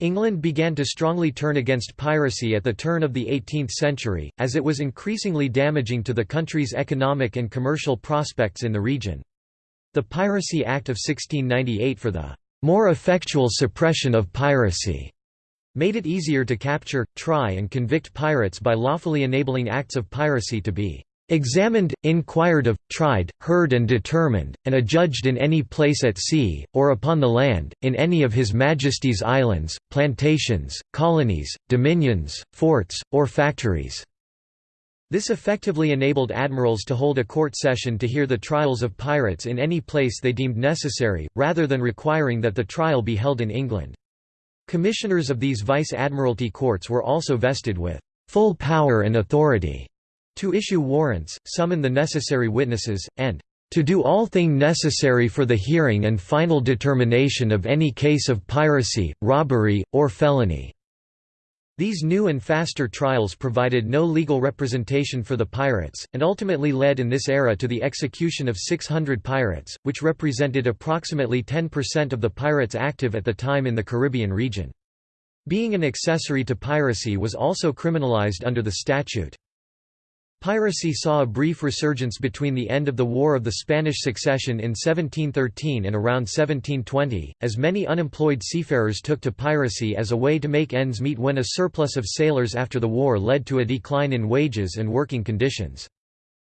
England began to strongly turn against piracy at the turn of the 18th century, as it was increasingly damaging to the country's economic and commercial prospects in the region. The Piracy Act of 1698 for the more effectual suppression of piracy made it easier to capture, try and convict pirates by lawfully enabling acts of piracy to be examined, inquired of, tried, heard and determined, and adjudged in any place at sea, or upon the land, in any of His Majesty's islands, plantations, colonies, dominions, forts, or factories." This effectively enabled admirals to hold a court session to hear the trials of pirates in any place they deemed necessary, rather than requiring that the trial be held in England. Commissioners of these vice-admiralty courts were also vested with full power and authority to issue warrants, summon the necessary witnesses, and to do all thing necessary for the hearing and final determination of any case of piracy, robbery, or felony." These new and faster trials provided no legal representation for the pirates, and ultimately led in this era to the execution of 600 pirates, which represented approximately 10% of the pirates active at the time in the Caribbean region. Being an accessory to piracy was also criminalized under the statute. Piracy saw a brief resurgence between the end of the War of the Spanish Succession in 1713 and around 1720, as many unemployed seafarers took to piracy as a way to make ends meet when a surplus of sailors after the war led to a decline in wages and working conditions.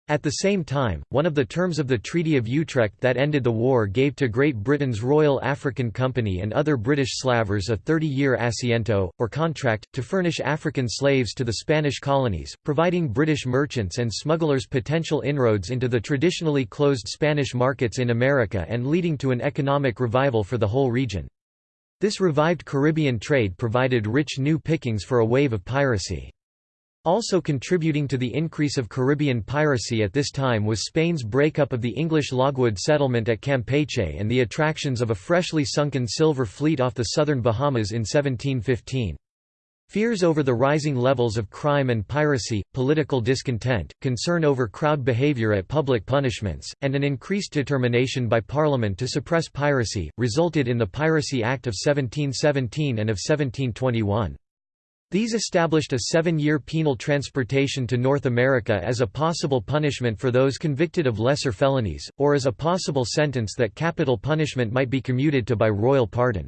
At the same time, one of the terms of the Treaty of Utrecht that ended the war gave to Great Britain's Royal African Company and other British slavers a 30-year asiento, or contract, to furnish African slaves to the Spanish colonies, providing British merchants and smugglers potential inroads into the traditionally closed Spanish markets in America and leading to an economic revival for the whole region. This revived Caribbean trade provided rich new pickings for a wave of piracy. Also contributing to the increase of Caribbean piracy at this time was Spain's breakup of the English logwood settlement at Campeche and the attractions of a freshly sunken silver fleet off the southern Bahamas in 1715. Fears over the rising levels of crime and piracy, political discontent, concern over crowd behavior at public punishments, and an increased determination by Parliament to suppress piracy, resulted in the Piracy Act of 1717 and of 1721. These established a seven-year penal transportation to North America as a possible punishment for those convicted of lesser felonies, or as a possible sentence that capital punishment might be commuted to by royal pardon.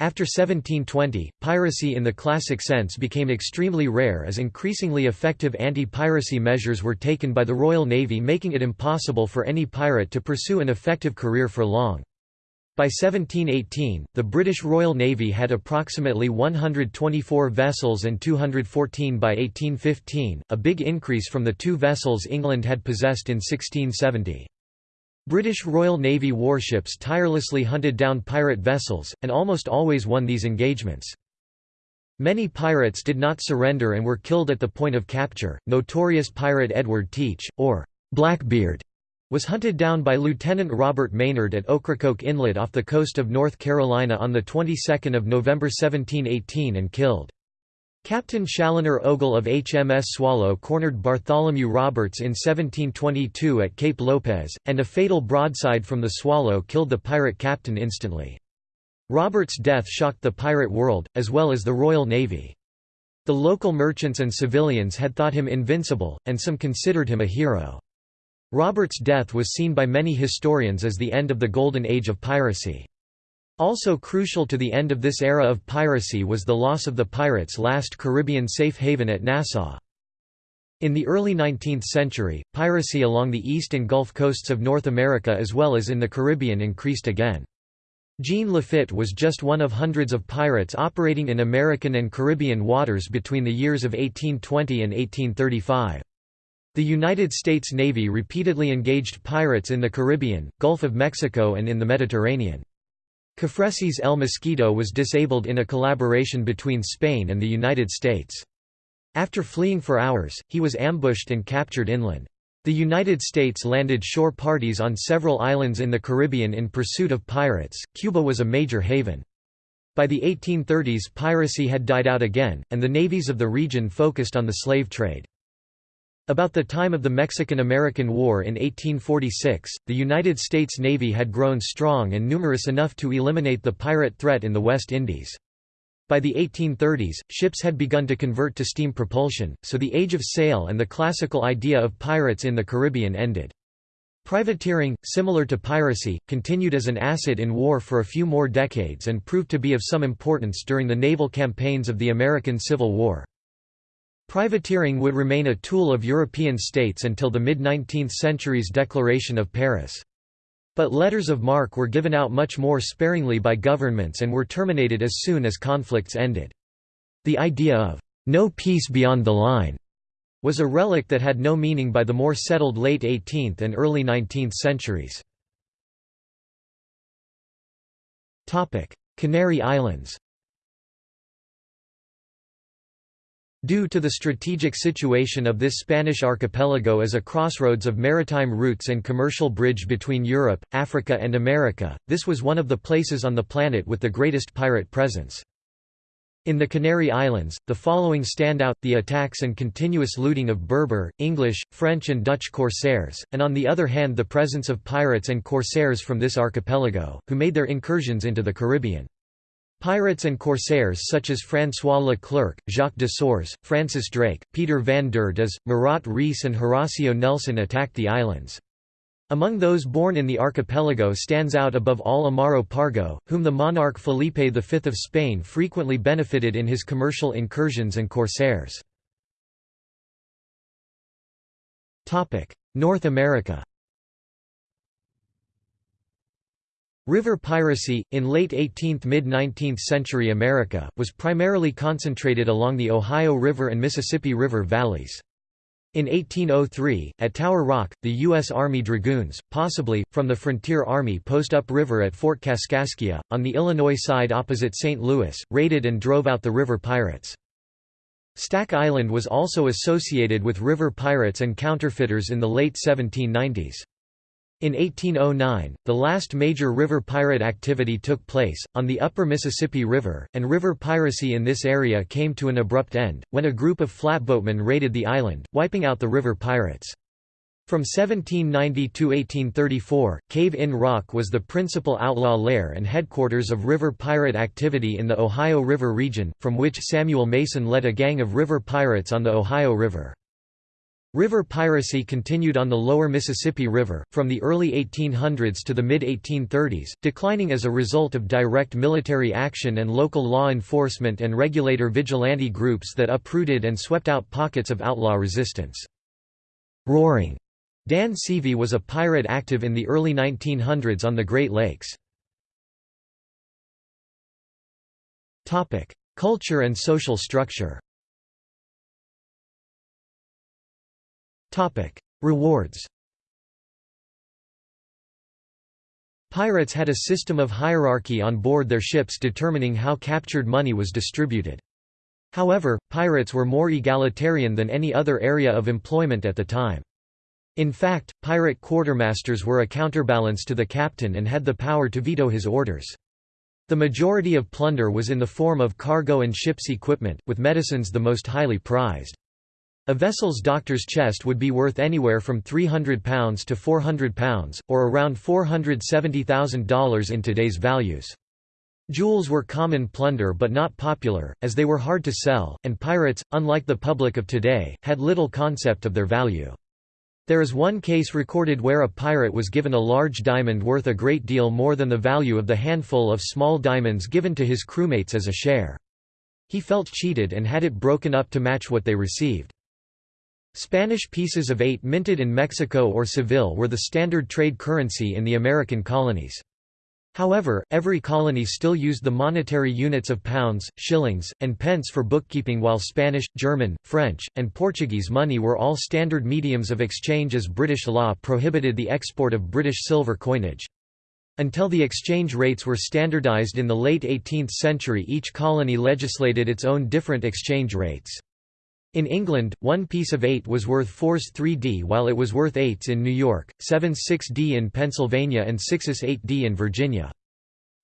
After 1720, piracy in the classic sense became extremely rare as increasingly effective anti-piracy measures were taken by the Royal Navy making it impossible for any pirate to pursue an effective career for long. By 1718, the British Royal Navy had approximately 124 vessels and 214 by 1815, a big increase from the two vessels England had possessed in 1670. British Royal Navy warships tirelessly hunted down pirate vessels, and almost always won these engagements. Many pirates did not surrender and were killed at the point of capture. Notorious pirate Edward Teach, or Blackbeard, was hunted down by Lieutenant Robert Maynard at Ocracoke Inlet off the coast of North Carolina on the 22nd of November 1718 and killed. Captain Challoner Ogle of HMS Swallow cornered Bartholomew Roberts in 1722 at Cape Lopez, and a fatal broadside from the Swallow killed the pirate captain instantly. Roberts' death shocked the pirate world, as well as the Royal Navy. The local merchants and civilians had thought him invincible, and some considered him a hero. Robert's death was seen by many historians as the end of the golden age of piracy. Also crucial to the end of this era of piracy was the loss of the pirates' last Caribbean safe haven at Nassau. In the early 19th century, piracy along the east and Gulf coasts of North America as well as in the Caribbean increased again. Jean Lafitte was just one of hundreds of pirates operating in American and Caribbean waters between the years of 1820 and 1835. The United States Navy repeatedly engaged pirates in the Caribbean, Gulf of Mexico and in the Mediterranean. Cofresí's El Mosquito was disabled in a collaboration between Spain and the United States. After fleeing for hours, he was ambushed and captured inland. The United States landed shore parties on several islands in the Caribbean in pursuit of pirates. Cuba was a major haven. By the 1830s piracy had died out again, and the navies of the region focused on the slave trade. About the time of the Mexican–American War in 1846, the United States Navy had grown strong and numerous enough to eliminate the pirate threat in the West Indies. By the 1830s, ships had begun to convert to steam propulsion, so the age of sail and the classical idea of pirates in the Caribbean ended. Privateering, similar to piracy, continued as an asset in war for a few more decades and proved to be of some importance during the naval campaigns of the American Civil War. Privateering would remain a tool of European states until the mid-19th century's Declaration of Paris. But letters of marque were given out much more sparingly by governments and were terminated as soon as conflicts ended. The idea of no peace beyond the line was a relic that had no meaning by the more settled late 18th and early 19th centuries. Canary Islands Due to the strategic situation of this Spanish archipelago as a crossroads of maritime routes and commercial bridge between Europe, Africa and America, this was one of the places on the planet with the greatest pirate presence. In the Canary Islands, the following stand out, the attacks and continuous looting of Berber, English, French and Dutch corsairs, and on the other hand the presence of pirates and corsairs from this archipelago, who made their incursions into the Caribbean. Pirates and corsairs such as François Leclerc, Jacques de Sores, Francis Drake, Peter van der Does, Murat Reis and Horacio Nelson attacked the islands. Among those born in the archipelago stands out above all Amaro Pargo, whom the monarch Felipe V of Spain frequently benefited in his commercial incursions and corsairs. North America River piracy, in late 18th–mid-19th century America, was primarily concentrated along the Ohio River and Mississippi River valleys. In 1803, at Tower Rock, the U.S. Army Dragoons, possibly, from the Frontier Army post upriver at Fort Kaskaskia, on the Illinois side opposite St. Louis, raided and drove out the river pirates. Stack Island was also associated with river pirates and counterfeiters in the late 1790s. In 1809, the last major river pirate activity took place, on the upper Mississippi River, and river piracy in this area came to an abrupt end, when a group of flatboatmen raided the island, wiping out the river pirates. From 1790 to 1834, Cave in Rock was the principal outlaw lair and headquarters of river pirate activity in the Ohio River region, from which Samuel Mason led a gang of river pirates on the Ohio River. River piracy continued on the lower Mississippi River, from the early 1800s to the mid-1830s, declining as a result of direct military action and local law enforcement and regulator vigilante groups that uprooted and swept out pockets of outlaw resistance. Roaring Dan Seavey was a pirate active in the early 1900s on the Great Lakes. Culture and social structure Rewards Pirates had a system of hierarchy on board their ships determining how captured money was distributed. However, pirates were more egalitarian than any other area of employment at the time. In fact, pirate quartermasters were a counterbalance to the captain and had the power to veto his orders. The majority of plunder was in the form of cargo and ship's equipment, with medicines the most highly prized. A vessel's doctor's chest would be worth anywhere from £300 to £400, or around $470,000 in today's values. Jewels were common plunder but not popular, as they were hard to sell, and pirates, unlike the public of today, had little concept of their value. There is one case recorded where a pirate was given a large diamond worth a great deal more than the value of the handful of small diamonds given to his crewmates as a share. He felt cheated and had it broken up to match what they received. Spanish pieces of eight minted in Mexico or Seville were the standard trade currency in the American colonies. However, every colony still used the monetary units of pounds, shillings, and pence for bookkeeping while Spanish, German, French, and Portuguese money were all standard mediums of exchange as British law prohibited the export of British silver coinage. Until the exchange rates were standardized in the late 18th century each colony legislated its own different exchange rates. In England, one piece of 8 was worth 4s 3d while it was worth 8s in New York, 7s 6d in Pennsylvania and 6s 8d in Virginia.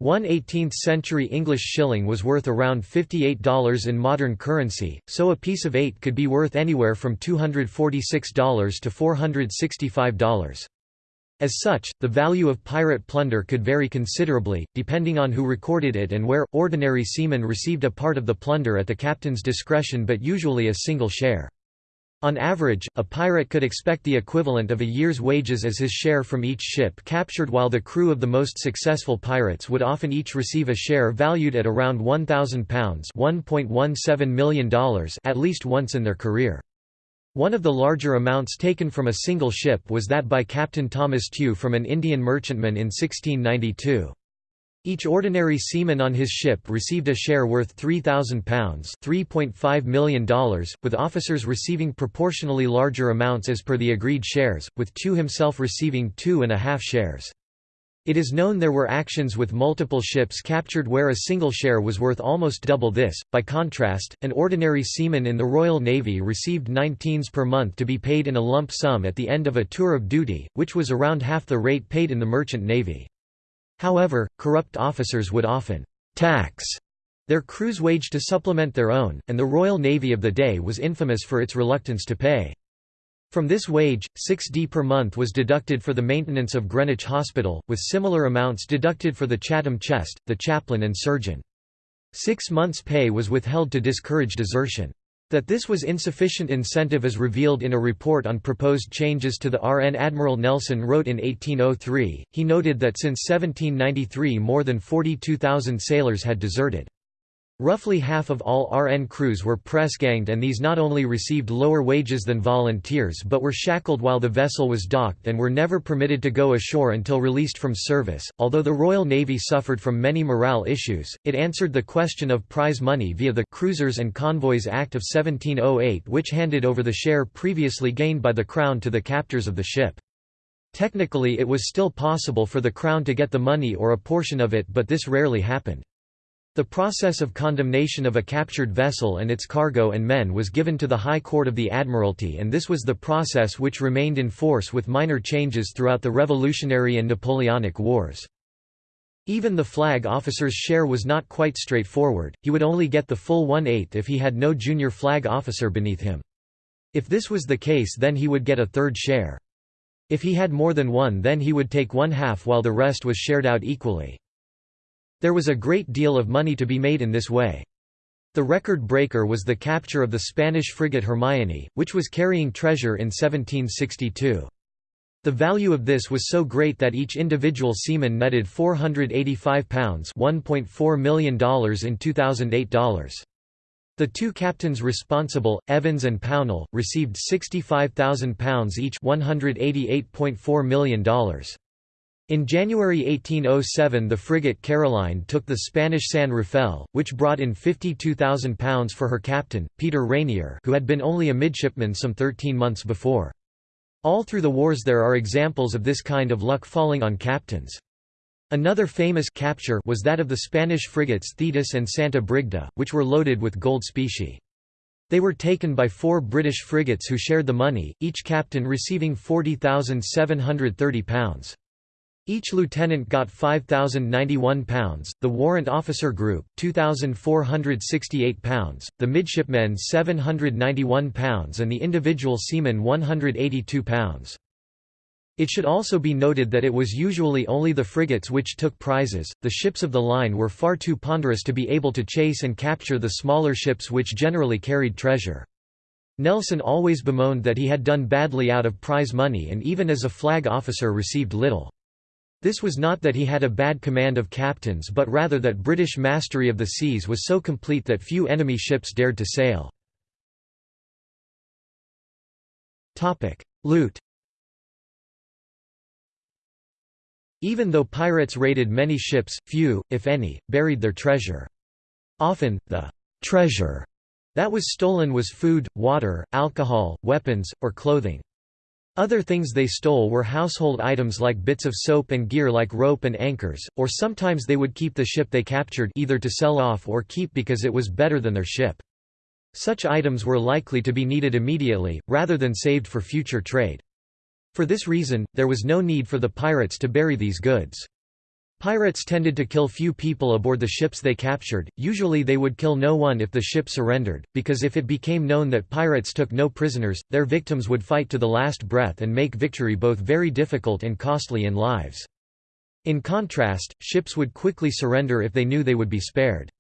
One 18th-century English shilling was worth around $58 in modern currency, so a piece of 8 could be worth anywhere from $246 to $465. As such, the value of pirate plunder could vary considerably, depending on who recorded it and where. Ordinary seamen received a part of the plunder at the captain's discretion but usually a single share. On average, a pirate could expect the equivalent of a year's wages as his share from each ship captured while the crew of the most successful pirates would often each receive a share valued at around £1,000 million at least once in their career. One of the larger amounts taken from a single ship was that by Captain Thomas Tew from an Indian merchantman in 1692. Each ordinary seaman on his ship received a share worth £3,000 $3.5 million, with officers receiving proportionally larger amounts as per the agreed shares, with Tew himself receiving two and a half shares. It is known there were actions with multiple ships captured where a single share was worth almost double this. By contrast, an ordinary seaman in the Royal Navy received 19s per month to be paid in a lump sum at the end of a tour of duty, which was around half the rate paid in the merchant navy. However, corrupt officers would often tax their crew's wage to supplement their own, and the Royal Navy of the day was infamous for its reluctance to pay. From this wage, 6d per month was deducted for the maintenance of Greenwich Hospital, with similar amounts deducted for the Chatham chest, the chaplain and surgeon. Six months' pay was withheld to discourage desertion. That this was insufficient incentive is revealed in a report on proposed changes to the RN Admiral Nelson wrote in 1803. He noted that since 1793 more than 42,000 sailors had deserted. Roughly half of all RN crews were press-ganged and these not only received lower wages than volunteers but were shackled while the vessel was docked and were never permitted to go ashore until released from service. Although the Royal Navy suffered from many morale issues, it answered the question of prize money via the Cruisers and Convoys Act of 1708 which handed over the share previously gained by the Crown to the captors of the ship. Technically it was still possible for the Crown to get the money or a portion of it but this rarely happened. The process of condemnation of a captured vessel and its cargo and men was given to the High Court of the Admiralty and this was the process which remained in force with minor changes throughout the Revolutionary and Napoleonic Wars. Even the flag officer's share was not quite straightforward, he would only get the full one-eighth if he had no junior flag officer beneath him. If this was the case then he would get a third share. If he had more than one then he would take one half while the rest was shared out equally. There was a great deal of money to be made in this way. The record breaker was the capture of the Spanish frigate Hermione, which was carrying treasure in 1762. The value of this was so great that each individual seaman netted £485 $1.4 million in 2008 dollars. The two captains responsible, Evans and Pownall, received £65,000 each $188.4 million. In January 1807 the frigate Caroline took the Spanish San Rafael, which brought in £52,000 for her captain, Peter Rainier who had been only a midshipman some 13 months before. All through the wars there are examples of this kind of luck falling on captains. Another famous capture was that of the Spanish frigates Thetis and Santa Brigda, which were loaded with gold specie. They were taken by four British frigates who shared the money, each captain receiving £40,730. Each lieutenant got £5,091, the warrant officer group, £2,468, the midshipmen £791 and the individual seamen £182. It should also be noted that it was usually only the frigates which took prizes, the ships of the line were far too ponderous to be able to chase and capture the smaller ships which generally carried treasure. Nelson always bemoaned that he had done badly out of prize money and even as a flag officer received little. This was not that he had a bad command of captains but rather that British mastery of the seas was so complete that few enemy ships dared to sail. Loot Even though pirates raided many ships, few, if any, buried their treasure. Often, the «treasure» that was stolen was food, water, alcohol, weapons, or clothing. Other things they stole were household items like bits of soap and gear like rope and anchors, or sometimes they would keep the ship they captured either to sell off or keep because it was better than their ship. Such items were likely to be needed immediately, rather than saved for future trade. For this reason, there was no need for the pirates to bury these goods. Pirates tended to kill few people aboard the ships they captured, usually they would kill no one if the ship surrendered, because if it became known that pirates took no prisoners, their victims would fight to the last breath and make victory both very difficult and costly in lives. In contrast, ships would quickly surrender if they knew they would be spared.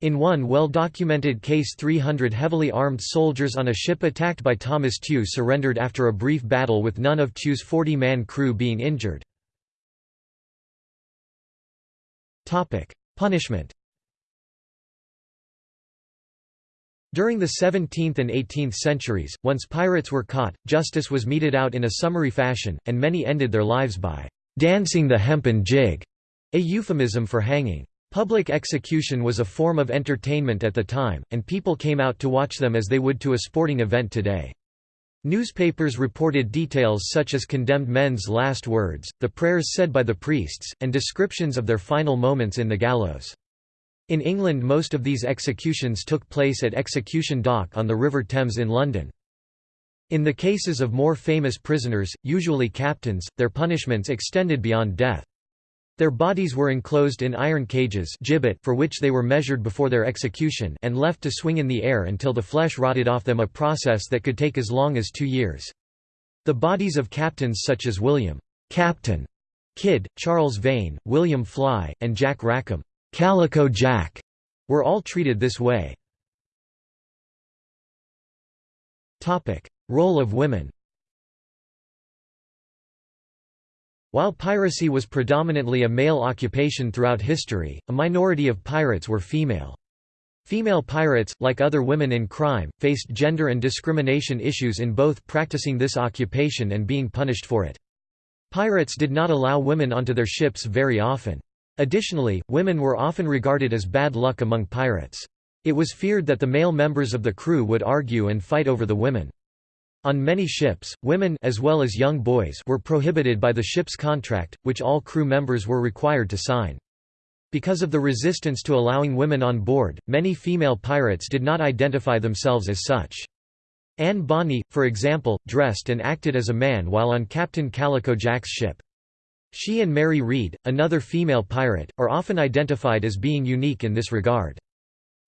In one well-documented case 300 heavily armed soldiers on a ship attacked by Thomas Tew surrendered after a brief battle with none of Tew's 40-man crew being injured. Punishment During the 17th and 18th centuries, once pirates were caught, justice was meted out in a summary fashion, and many ended their lives by «dancing the hempen jig», a euphemism for hanging. Public execution was a form of entertainment at the time, and people came out to watch them as they would to a sporting event today. Newspapers reported details such as condemned men's last words, the prayers said by the priests, and descriptions of their final moments in the gallows. In England most of these executions took place at Execution Dock on the River Thames in London. In the cases of more famous prisoners, usually captains, their punishments extended beyond death. Their bodies were enclosed in iron cages gibbet for which they were measured before their execution and left to swing in the air until the flesh rotted off them a process that could take as long as two years. The bodies of captains such as William Captain Kidd, Charles Vane, William Fly, and Jack Rackham Calico Jack were all treated this way. Role of women While piracy was predominantly a male occupation throughout history, a minority of pirates were female. Female pirates, like other women in crime, faced gender and discrimination issues in both practicing this occupation and being punished for it. Pirates did not allow women onto their ships very often. Additionally, women were often regarded as bad luck among pirates. It was feared that the male members of the crew would argue and fight over the women. On many ships, women as well as young boys were prohibited by the ship's contract, which all crew members were required to sign. Because of the resistance to allowing women on board, many female pirates did not identify themselves as such. Anne Bonny, for example, dressed and acted as a man while on Captain Calico Jack's ship. She and Mary Read, another female pirate, are often identified as being unique in this regard.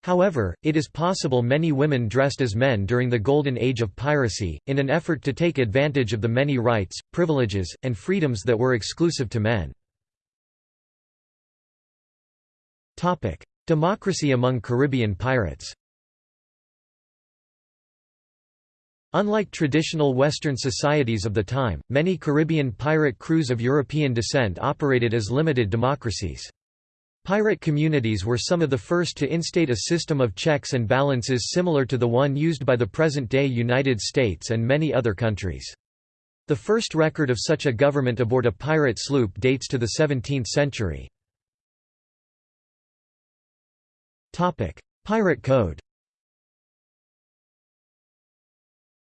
However, it is possible many women dressed as men during the Golden Age of piracy, in an effort to take advantage of the many rights, privileges, and freedoms that were exclusive to men. Democracy among Caribbean pirates Unlike traditional Western societies of the time, many Caribbean pirate crews of European descent operated as limited democracies. Pirate communities were some of the first to instate a system of checks and balances similar to the one used by the present-day United States and many other countries. The first record of such a government aboard a pirate sloop dates to the 17th century. Pirate Code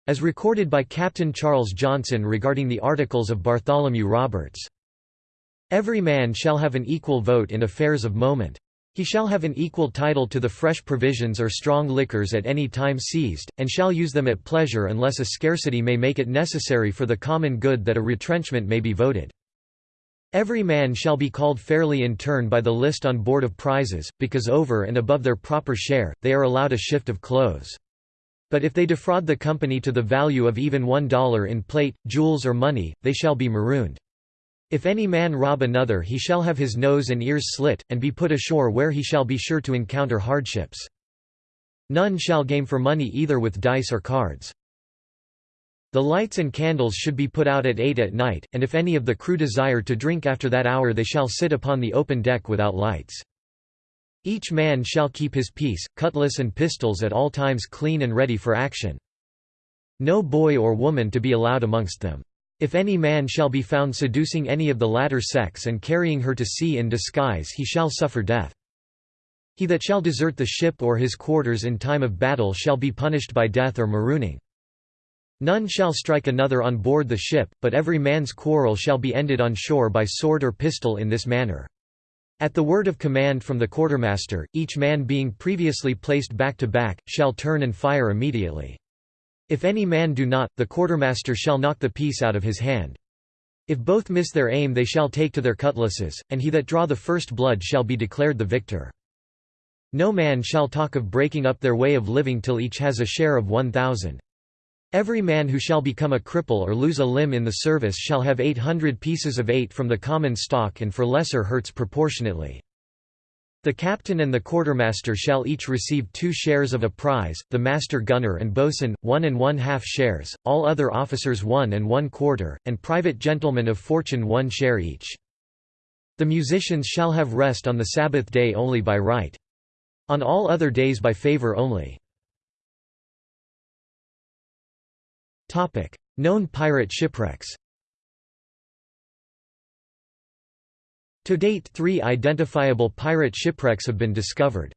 As recorded by Captain Charles Johnson regarding the Articles of Bartholomew Roberts. Every man shall have an equal vote in affairs of moment. He shall have an equal title to the fresh provisions or strong liquors at any time seized, and shall use them at pleasure unless a scarcity may make it necessary for the common good that a retrenchment may be voted. Every man shall be called fairly in turn by the list on board of prizes, because over and above their proper share, they are allowed a shift of clothes. But if they defraud the company to the value of even one dollar in plate, jewels or money, they shall be marooned. If any man rob another he shall have his nose and ears slit, and be put ashore where he shall be sure to encounter hardships. None shall game for money either with dice or cards. The lights and candles should be put out at 8 at night, and if any of the crew desire to drink after that hour they shall sit upon the open deck without lights. Each man shall keep his piece, cutlass and pistols at all times clean and ready for action. No boy or woman to be allowed amongst them. If any man shall be found seducing any of the latter sex and carrying her to sea in disguise he shall suffer death. He that shall desert the ship or his quarters in time of battle shall be punished by death or marooning. None shall strike another on board the ship, but every man's quarrel shall be ended on shore by sword or pistol in this manner. At the word of command from the quartermaster, each man being previously placed back to back, shall turn and fire immediately. If any man do not, the quartermaster shall knock the piece out of his hand. If both miss their aim they shall take to their cutlasses, and he that draw the first blood shall be declared the victor. No man shall talk of breaking up their way of living till each has a share of one thousand. Every man who shall become a cripple or lose a limb in the service shall have eight hundred pieces of eight from the common stock and for lesser hurts proportionately. The captain and the quartermaster shall each receive two shares of a prize, the master gunner and boatswain, one and one half shares, all other officers one and one quarter, and private gentlemen of fortune one share each. The musicians shall have rest on the Sabbath day only by right. On all other days by favour only. Known pirate shipwrecks To date three identifiable pirate shipwrecks have been discovered.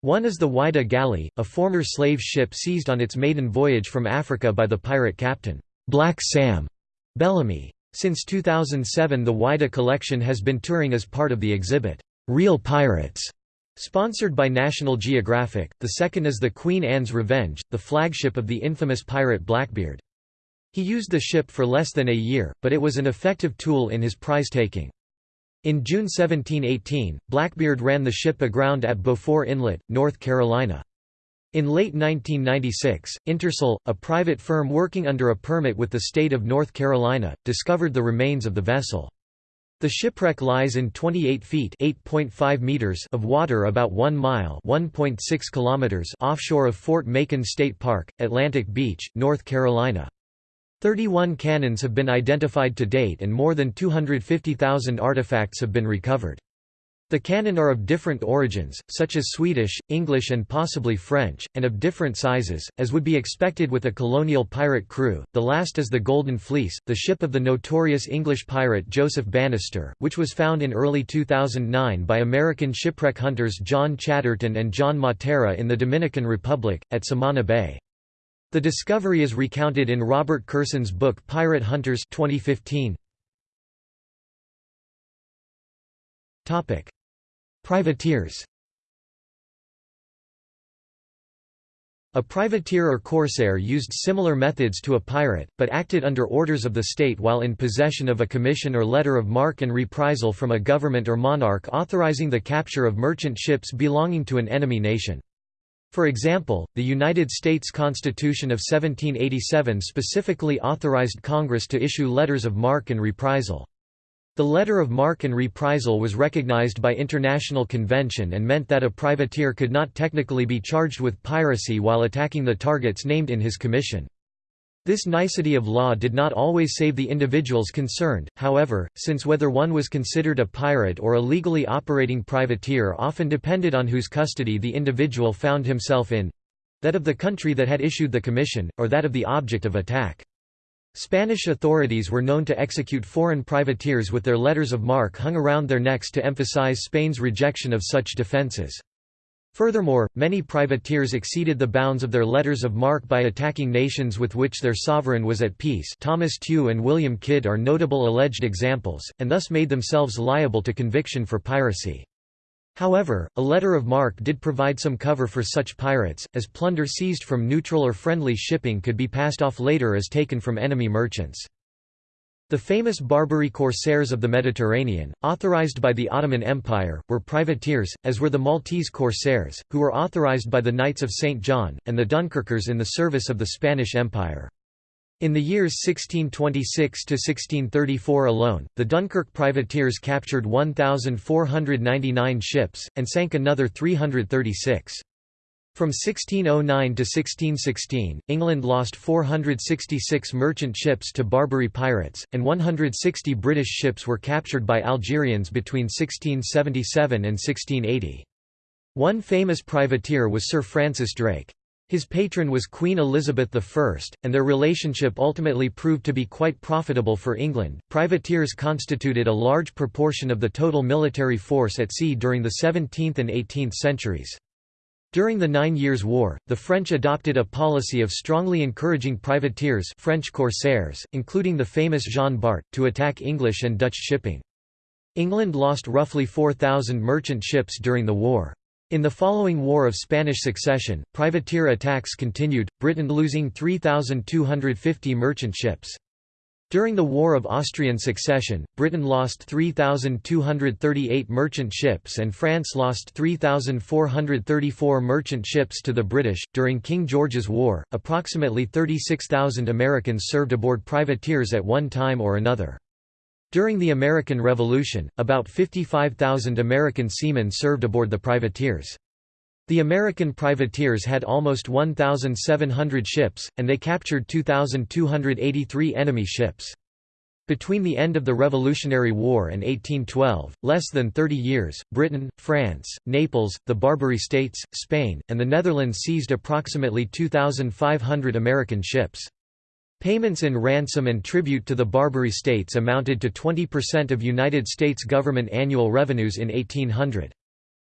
One is the Whydah Galley, a former slave ship seized on its maiden voyage from Africa by the pirate captain, Black Sam Bellamy. Since 2007 the Whydah collection has been touring as part of the exhibit, Real Pirates, Sponsored by National Geographic, the second is the Queen Anne's Revenge, the flagship of the infamous pirate Blackbeard. He used the ship for less than a year, but it was an effective tool in his prize-taking. In June 1718, Blackbeard ran the ship aground at Beaufort Inlet, North Carolina. In late 1996, Intersal, a private firm working under a permit with the state of North Carolina, discovered the remains of the vessel. The shipwreck lies in 28 feet (8.5 meters) of water about 1 mile (1.6 kilometers) offshore of Fort Macon State Park, Atlantic Beach, North Carolina. 31 cannons have been identified to date and more than 250,000 artifacts have been recovered. The cannon are of different origins, such as Swedish, English and possibly French, and of different sizes, as would be expected with a colonial pirate crew. The last is the Golden Fleece, the ship of the notorious English pirate Joseph Bannister, which was found in early 2009 by American shipwreck hunters John Chatterton and John Mattera in the Dominican Republic, at Samana Bay. The discovery is recounted in Robert Kurson's book Pirate Hunters 2015. Topic: Privateers A privateer or corsair used similar methods to a pirate, but acted under orders of the state while in possession of a commission or letter of marque and reprisal from a government or monarch authorizing the capture of merchant ships belonging to an enemy nation. For example, the United States Constitution of 1787 specifically authorized Congress to issue letters of marque and reprisal. The letter of marque and reprisal was recognized by international convention and meant that a privateer could not technically be charged with piracy while attacking the targets named in his commission. This nicety of law did not always save the individuals concerned, however, since whether one was considered a pirate or a legally operating privateer often depended on whose custody the individual found himself in—that of the country that had issued the commission, or that of the object of attack. Spanish authorities were known to execute foreign privateers with their letters of marque hung around their necks to emphasize Spain's rejection of such defences. Furthermore, many privateers exceeded the bounds of their letters of marque by attacking nations with which their sovereign was at peace Thomas Tew and William Kidd are notable alleged examples, and thus made themselves liable to conviction for piracy. However, a letter of marque did provide some cover for such pirates, as plunder seized from neutral or friendly shipping could be passed off later as taken from enemy merchants. The famous Barbary corsairs of the Mediterranean, authorized by the Ottoman Empire, were privateers, as were the Maltese corsairs, who were authorized by the Knights of St. John, and the Dunkirkers in the service of the Spanish Empire. In the years 1626–1634 alone, the Dunkirk privateers captured 1,499 ships, and sank another 336. From 1609 to 1616, England lost 466 merchant ships to Barbary pirates, and 160 British ships were captured by Algerians between 1677 and 1680. One famous privateer was Sir Francis Drake. His patron was Queen Elizabeth I, and their relationship ultimately proved to be quite profitable for England. Privateers constituted a large proportion of the total military force at sea during the 17th and 18th centuries. During the Nine Years' War, the French adopted a policy of strongly encouraging privateers French corsairs, including the famous Jean Bart, to attack English and Dutch shipping. England lost roughly 4,000 merchant ships during the war. In the following War of Spanish Succession, privateer attacks continued, Britain losing 3,250 merchant ships. During the War of Austrian Succession, Britain lost 3,238 merchant ships and France lost 3,434 merchant ships to the British. During King George's War, approximately 36,000 Americans served aboard privateers at one time or another. During the American Revolution, about 55,000 American seamen served aboard the privateers. The American privateers had almost 1,700 ships, and they captured 2,283 enemy ships. Between the end of the Revolutionary War and 1812, less than 30 years, Britain, France, Naples, the Barbary States, Spain, and the Netherlands seized approximately 2,500 American ships. Payments in ransom and tribute to the Barbary states amounted to 20% of United States government annual revenues in 1800.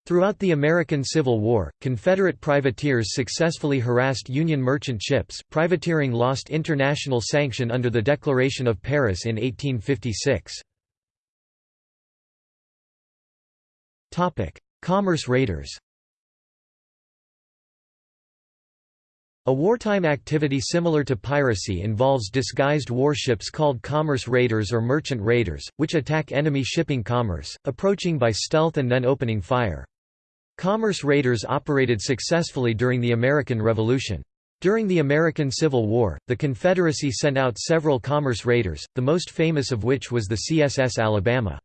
Throughout the American Civil War, Confederate privateers successfully harassed Union merchant ships. Privateering lost international sanction under the Declaration of Paris in 1856. Topic: Commerce raiders. A wartime activity similar to piracy involves disguised warships called commerce raiders or merchant raiders, which attack enemy shipping commerce, approaching by stealth and then opening fire. Commerce raiders operated successfully during the American Revolution. During the American Civil War, the Confederacy sent out several commerce raiders, the most famous of which was the CSS Alabama.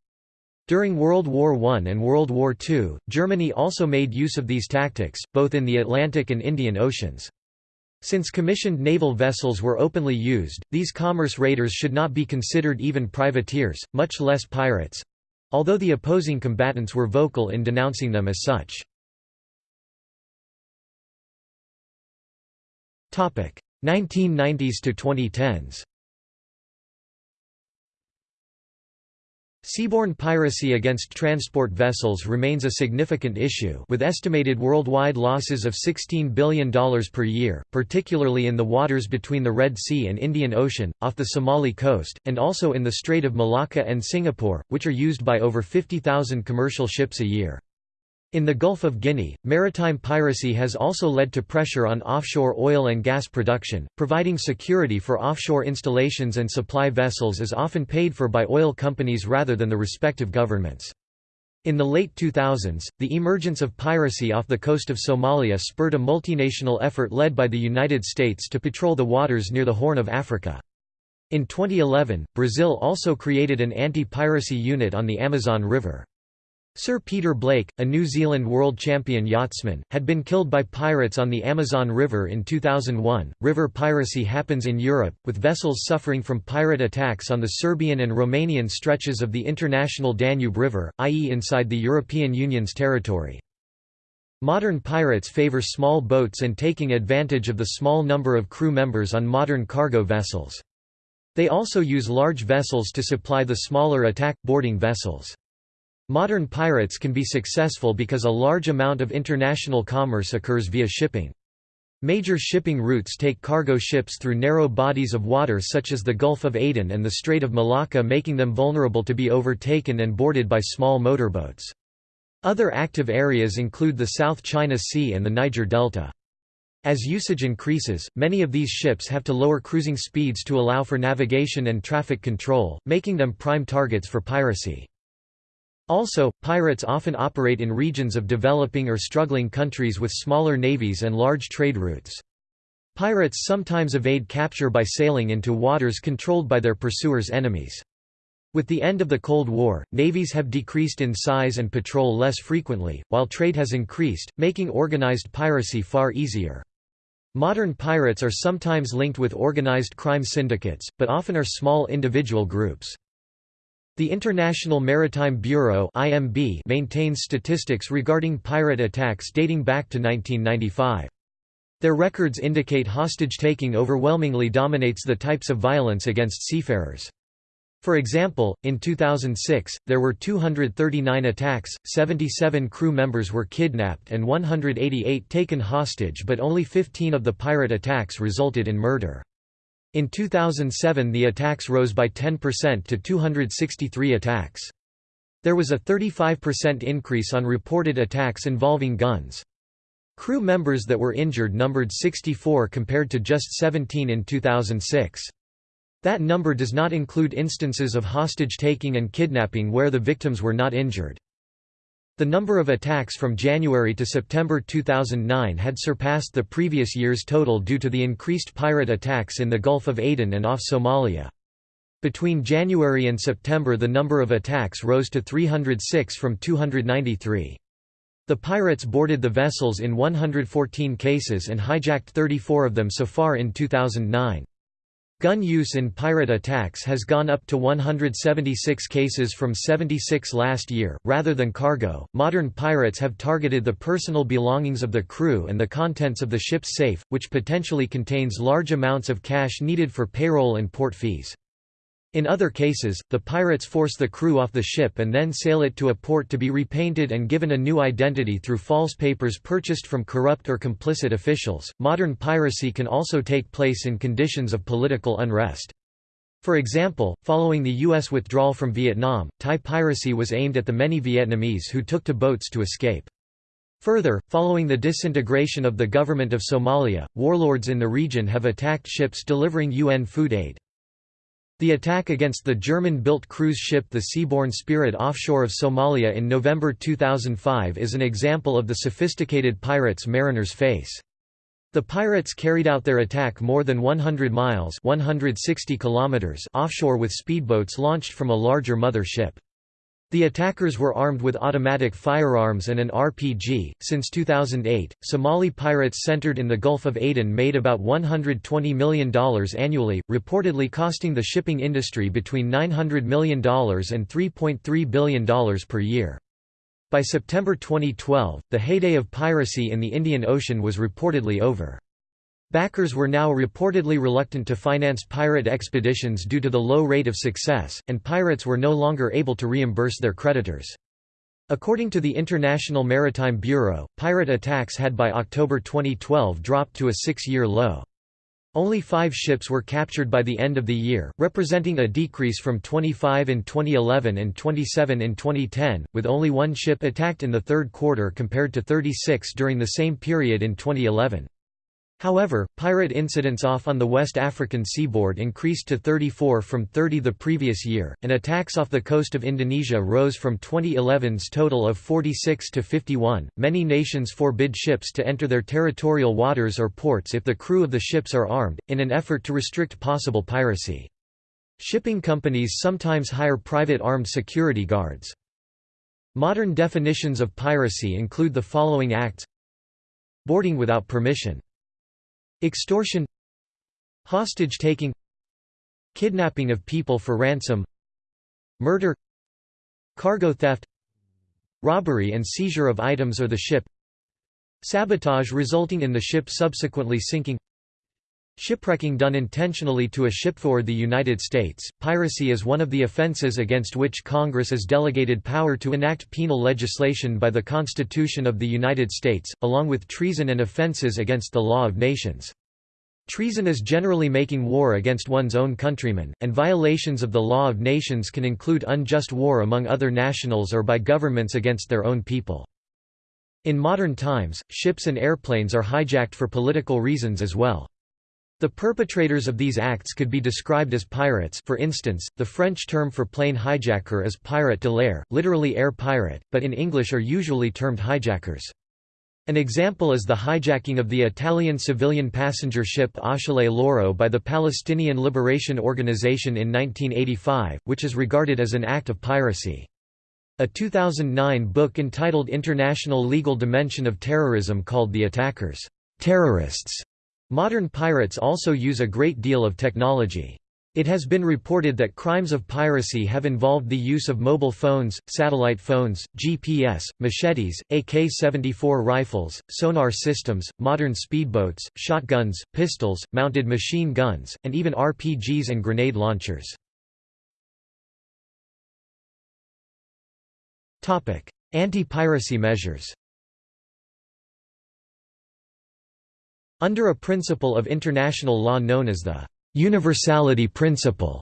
During World War I and World War II, Germany also made use of these tactics, both in the Atlantic and Indian Oceans. Since commissioned naval vessels were openly used, these commerce raiders should not be considered even privateers, much less pirates. Although the opposing combatants were vocal in denouncing them as such. Topic: 1990s to 2010s Seaborne piracy against transport vessels remains a significant issue with estimated worldwide losses of $16 billion per year, particularly in the waters between the Red Sea and Indian Ocean, off the Somali coast, and also in the Strait of Malacca and Singapore, which are used by over 50,000 commercial ships a year. In the Gulf of Guinea, maritime piracy has also led to pressure on offshore oil and gas production, providing security for offshore installations and supply vessels is often paid for by oil companies rather than the respective governments. In the late 2000s, the emergence of piracy off the coast of Somalia spurred a multinational effort led by the United States to patrol the waters near the Horn of Africa. In 2011, Brazil also created an anti-piracy unit on the Amazon River. Sir Peter Blake, a New Zealand world champion yachtsman, had been killed by pirates on the Amazon River in 2001. River piracy happens in Europe, with vessels suffering from pirate attacks on the Serbian and Romanian stretches of the international Danube River, i.e., inside the European Union's territory. Modern pirates favor small boats and taking advantage of the small number of crew members on modern cargo vessels. They also use large vessels to supply the smaller attack boarding vessels. Modern pirates can be successful because a large amount of international commerce occurs via shipping. Major shipping routes take cargo ships through narrow bodies of water such as the Gulf of Aden and the Strait of Malacca making them vulnerable to be overtaken and boarded by small motorboats. Other active areas include the South China Sea and the Niger Delta. As usage increases, many of these ships have to lower cruising speeds to allow for navigation and traffic control, making them prime targets for piracy. Also, pirates often operate in regions of developing or struggling countries with smaller navies and large trade routes. Pirates sometimes evade capture by sailing into waters controlled by their pursuers' enemies. With the end of the Cold War, navies have decreased in size and patrol less frequently, while trade has increased, making organized piracy far easier. Modern pirates are sometimes linked with organized crime syndicates, but often are small individual groups. The International Maritime Bureau (IMB) maintains statistics regarding pirate attacks dating back to 1995. Their records indicate hostage-taking overwhelmingly dominates the types of violence against seafarers. For example, in 2006, there were 239 attacks, 77 crew members were kidnapped and 188 taken hostage but only 15 of the pirate attacks resulted in murder. In 2007 the attacks rose by 10% to 263 attacks. There was a 35% increase on reported attacks involving guns. Crew members that were injured numbered 64 compared to just 17 in 2006. That number does not include instances of hostage-taking and kidnapping where the victims were not injured. The number of attacks from January to September 2009 had surpassed the previous year's total due to the increased pirate attacks in the Gulf of Aden and off Somalia. Between January and September the number of attacks rose to 306 from 293. The pirates boarded the vessels in 114 cases and hijacked 34 of them so far in 2009. Gun use in pirate attacks has gone up to 176 cases from 76 last year. Rather than cargo, modern pirates have targeted the personal belongings of the crew and the contents of the ship's safe, which potentially contains large amounts of cash needed for payroll and port fees. In other cases, the pirates force the crew off the ship and then sail it to a port to be repainted and given a new identity through false papers purchased from corrupt or complicit officials. Modern piracy can also take place in conditions of political unrest. For example, following the U.S. withdrawal from Vietnam, Thai piracy was aimed at the many Vietnamese who took to boats to escape. Further, following the disintegration of the government of Somalia, warlords in the region have attacked ships delivering UN food aid. The attack against the German-built cruise ship the Seabourn Spirit offshore of Somalia in November 2005 is an example of the sophisticated pirates mariners face. The pirates carried out their attack more than 100 miles 160 kilometers offshore with speedboats launched from a larger mother ship. The attackers were armed with automatic firearms and an RPG. Since 2008, Somali pirates centered in the Gulf of Aden made about $120 million annually, reportedly costing the shipping industry between $900 million and $3.3 billion per year. By September 2012, the heyday of piracy in the Indian Ocean was reportedly over. Backers were now reportedly reluctant to finance pirate expeditions due to the low rate of success, and pirates were no longer able to reimburse their creditors. According to the International Maritime Bureau, pirate attacks had by October 2012 dropped to a six-year low. Only five ships were captured by the end of the year, representing a decrease from 25 in 2011 and 27 in 2010, with only one ship attacked in the third quarter compared to 36 during the same period in 2011. However, pirate incidents off on the West African seaboard increased to 34 from 30 the previous year, and attacks off the coast of Indonesia rose from 2011's total of 46 to 51. Many nations forbid ships to enter their territorial waters or ports if the crew of the ships are armed, in an effort to restrict possible piracy. Shipping companies sometimes hire private armed security guards. Modern definitions of piracy include the following acts Boarding without permission Extortion Hostage-taking Kidnapping of people for ransom Murder Cargo theft Robbery and seizure of items or the ship Sabotage resulting in the ship subsequently sinking Shipwrecking done intentionally to a ship for the United States. Piracy is one of the offenses against which Congress is delegated power to enact penal legislation by the Constitution of the United States, along with treason and offenses against the law of nations. Treason is generally making war against one's own countrymen, and violations of the law of nations can include unjust war among other nationals or by governments against their own people. In modern times, ships and airplanes are hijacked for political reasons as well. The perpetrators of these acts could be described as pirates for instance, the French term for plane hijacker is pirate de l'air, literally air pirate, but in English are usually termed hijackers. An example is the hijacking of the Italian civilian passenger ship Achille Lauro by the Palestinian Liberation Organization in 1985, which is regarded as an act of piracy. A 2009 book entitled International Legal Dimension of Terrorism called the attackers, terrorists Modern pirates also use a great deal of technology. It has been reported that crimes of piracy have involved the use of mobile phones, satellite phones, GPS, machetes, AK-74 rifles, sonar systems, modern speedboats, shotguns, pistols, mounted machine guns, and even RPGs and grenade launchers. Anti-piracy measures Under a principle of international law known as the universality principle,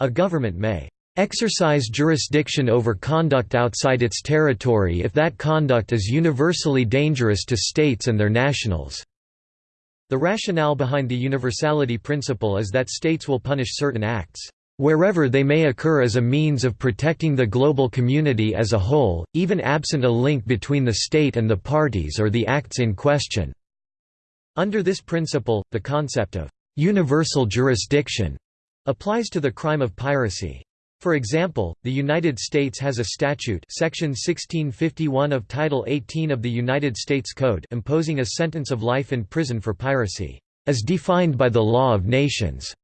a government may exercise jurisdiction over conduct outside its territory if that conduct is universally dangerous to states and their nationals." The rationale behind the universality principle is that states will punish certain acts wherever they may occur as a means of protecting the global community as a whole, even absent a link between the state and the parties or the acts in question." Under this principle, the concept of «universal jurisdiction» applies to the crime of piracy. For example, the United States has a statute section 1651 of Title 18 of the United States Code imposing a sentence of life in prison for piracy, as defined by the law of nations,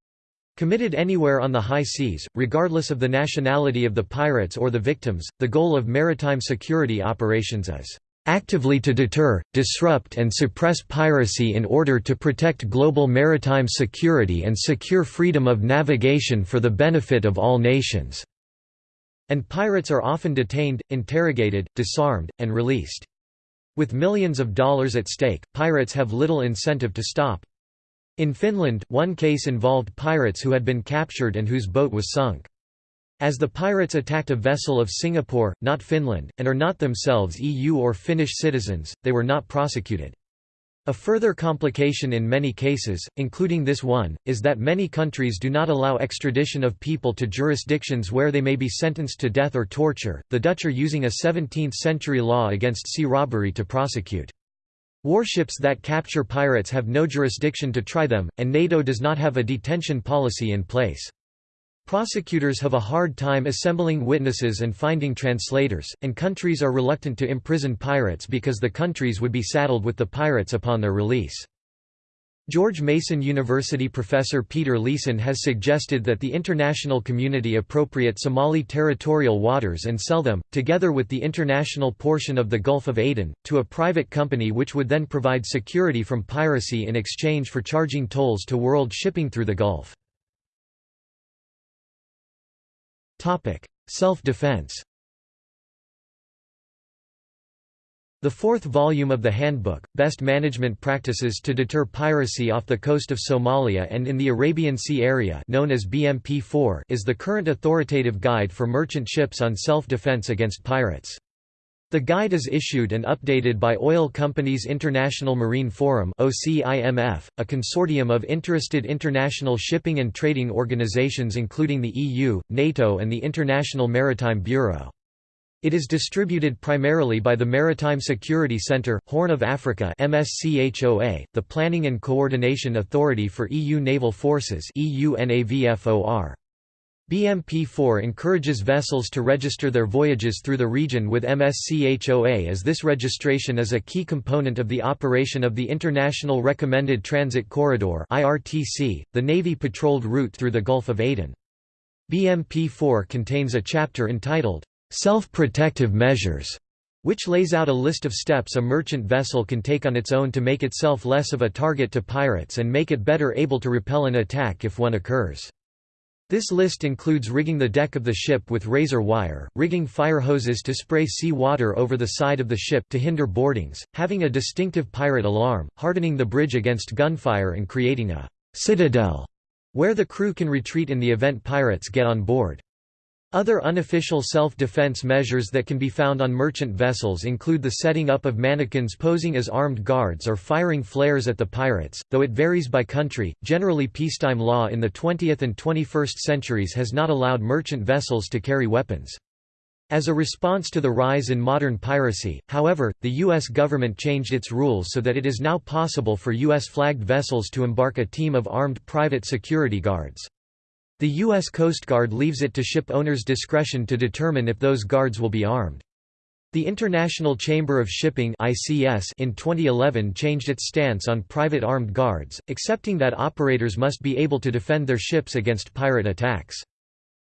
committed anywhere on the high seas, regardless of the nationality of the pirates or the victims. The goal of maritime security operations is actively to deter, disrupt and suppress piracy in order to protect global maritime security and secure freedom of navigation for the benefit of all nations." And pirates are often detained, interrogated, disarmed, and released. With millions of dollars at stake, pirates have little incentive to stop. In Finland, one case involved pirates who had been captured and whose boat was sunk. As the pirates attacked a vessel of Singapore, not Finland, and are not themselves EU or Finnish citizens, they were not prosecuted. A further complication in many cases, including this one, is that many countries do not allow extradition of people to jurisdictions where they may be sentenced to death or torture. The Dutch are using a 17th century law against sea robbery to prosecute. Warships that capture pirates have no jurisdiction to try them, and NATO does not have a detention policy in place. Prosecutors have a hard time assembling witnesses and finding translators, and countries are reluctant to imprison pirates because the countries would be saddled with the pirates upon their release. George Mason University professor Peter Leeson has suggested that the international community appropriate Somali territorial waters and sell them, together with the international portion of the Gulf of Aden, to a private company which would then provide security from piracy in exchange for charging tolls to world shipping through the Gulf. Self-defense The fourth volume of the handbook, Best Management Practices to Deter Piracy off the Coast of Somalia and in the Arabian Sea Area known as BMP-4 is the current authoritative guide for merchant ships on self-defense against pirates. The guide is issued and updated by Oil Companies International Marine Forum a consortium of interested international shipping and trading organizations including the EU, NATO and the International Maritime Bureau. It is distributed primarily by the Maritime Security Centre, Horn of Africa MSCHOA, the Planning and Coordination Authority for EU Naval Forces EUNAVFOR. BMP4 encourages vessels to register their voyages through the region with MSCHOA as this registration is a key component of the operation of the International Recommended Transit Corridor the Navy-patrolled route through the Gulf of Aden. BMP4 contains a chapter entitled, "'Self-Protective Measures' which lays out a list of steps a merchant vessel can take on its own to make itself less of a target to pirates and make it better able to repel an attack if one occurs. This list includes rigging the deck of the ship with razor wire, rigging fire hoses to spray sea water over the side of the ship to hinder boardings, having a distinctive pirate alarm, hardening the bridge against gunfire and creating a «citadel» where the crew can retreat in the event pirates get on board. Other unofficial self-defense measures that can be found on merchant vessels include the setting up of mannequins posing as armed guards or firing flares at the pirates, though it varies by country. Generally peacetime law in the 20th and 21st centuries has not allowed merchant vessels to carry weapons. As a response to the rise in modern piracy, however, the U.S. government changed its rules so that it is now possible for U.S.-flagged vessels to embark a team of armed private security guards. The U.S. Coast Guard leaves it to ship owners' discretion to determine if those guards will be armed. The International Chamber of Shipping in 2011 changed its stance on private armed guards, accepting that operators must be able to defend their ships against pirate attacks.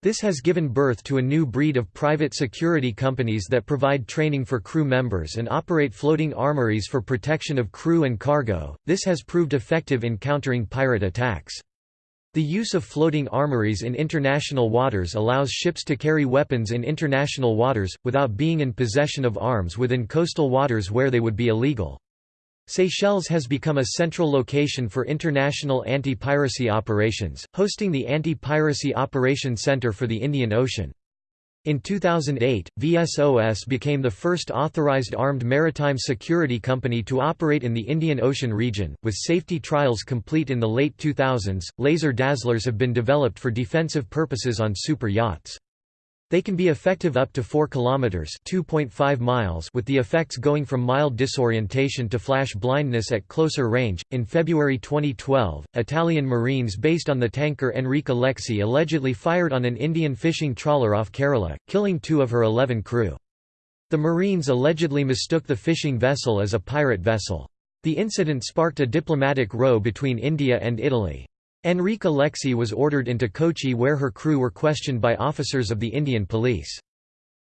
This has given birth to a new breed of private security companies that provide training for crew members and operate floating armories for protection of crew and cargo. This has proved effective in countering pirate attacks. The use of floating armories in international waters allows ships to carry weapons in international waters, without being in possession of arms within coastal waters where they would be illegal. Seychelles has become a central location for international anti-piracy operations, hosting the Anti-Piracy Operations Center for the Indian Ocean. In 2008, VSOS became the first authorized armed maritime security company to operate in the Indian Ocean region. With safety trials complete in the late 2000s, laser dazzlers have been developed for defensive purposes on super yachts. They can be effective up to 4 kilometers (2.5 miles) with the effects going from mild disorientation to flash blindness at closer range. In February 2012, Italian Marines based on the tanker Enrica Lexie allegedly fired on an Indian fishing trawler off Kerala, killing 2 of her 11 crew. The Marines allegedly mistook the fishing vessel as a pirate vessel. The incident sparked a diplomatic row between India and Italy. Enrica Lexie was ordered into Kochi where her crew were questioned by officers of the Indian police.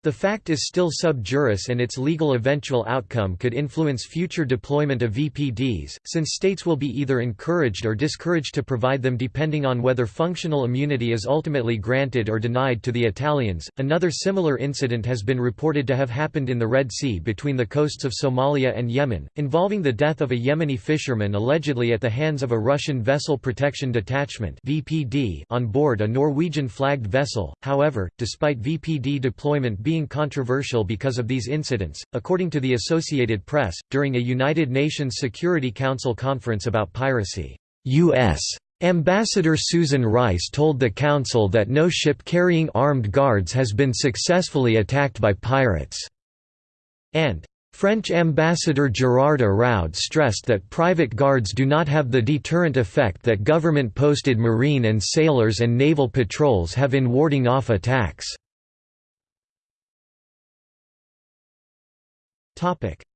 The fact is still sub juris and its legal eventual outcome could influence future deployment of VPDs, since states will be either encouraged or discouraged to provide them depending on whether functional immunity is ultimately granted or denied to the Italians. Another similar incident has been reported to have happened in the Red Sea between the coasts of Somalia and Yemen, involving the death of a Yemeni fisherman allegedly at the hands of a Russian Vessel Protection Detachment (VPD) on board a Norwegian flagged vessel. However, despite VPD deployment being being controversial because of these incidents, according to the Associated Press, during a United Nations Security Council conference about piracy. U.S. Ambassador Susan Rice told the Council that no ship carrying armed guards has been successfully attacked by pirates, and French ambassador Gerard Araud stressed that private guards do not have the deterrent effect that government-posted marine and sailors and naval patrols have in warding off attacks.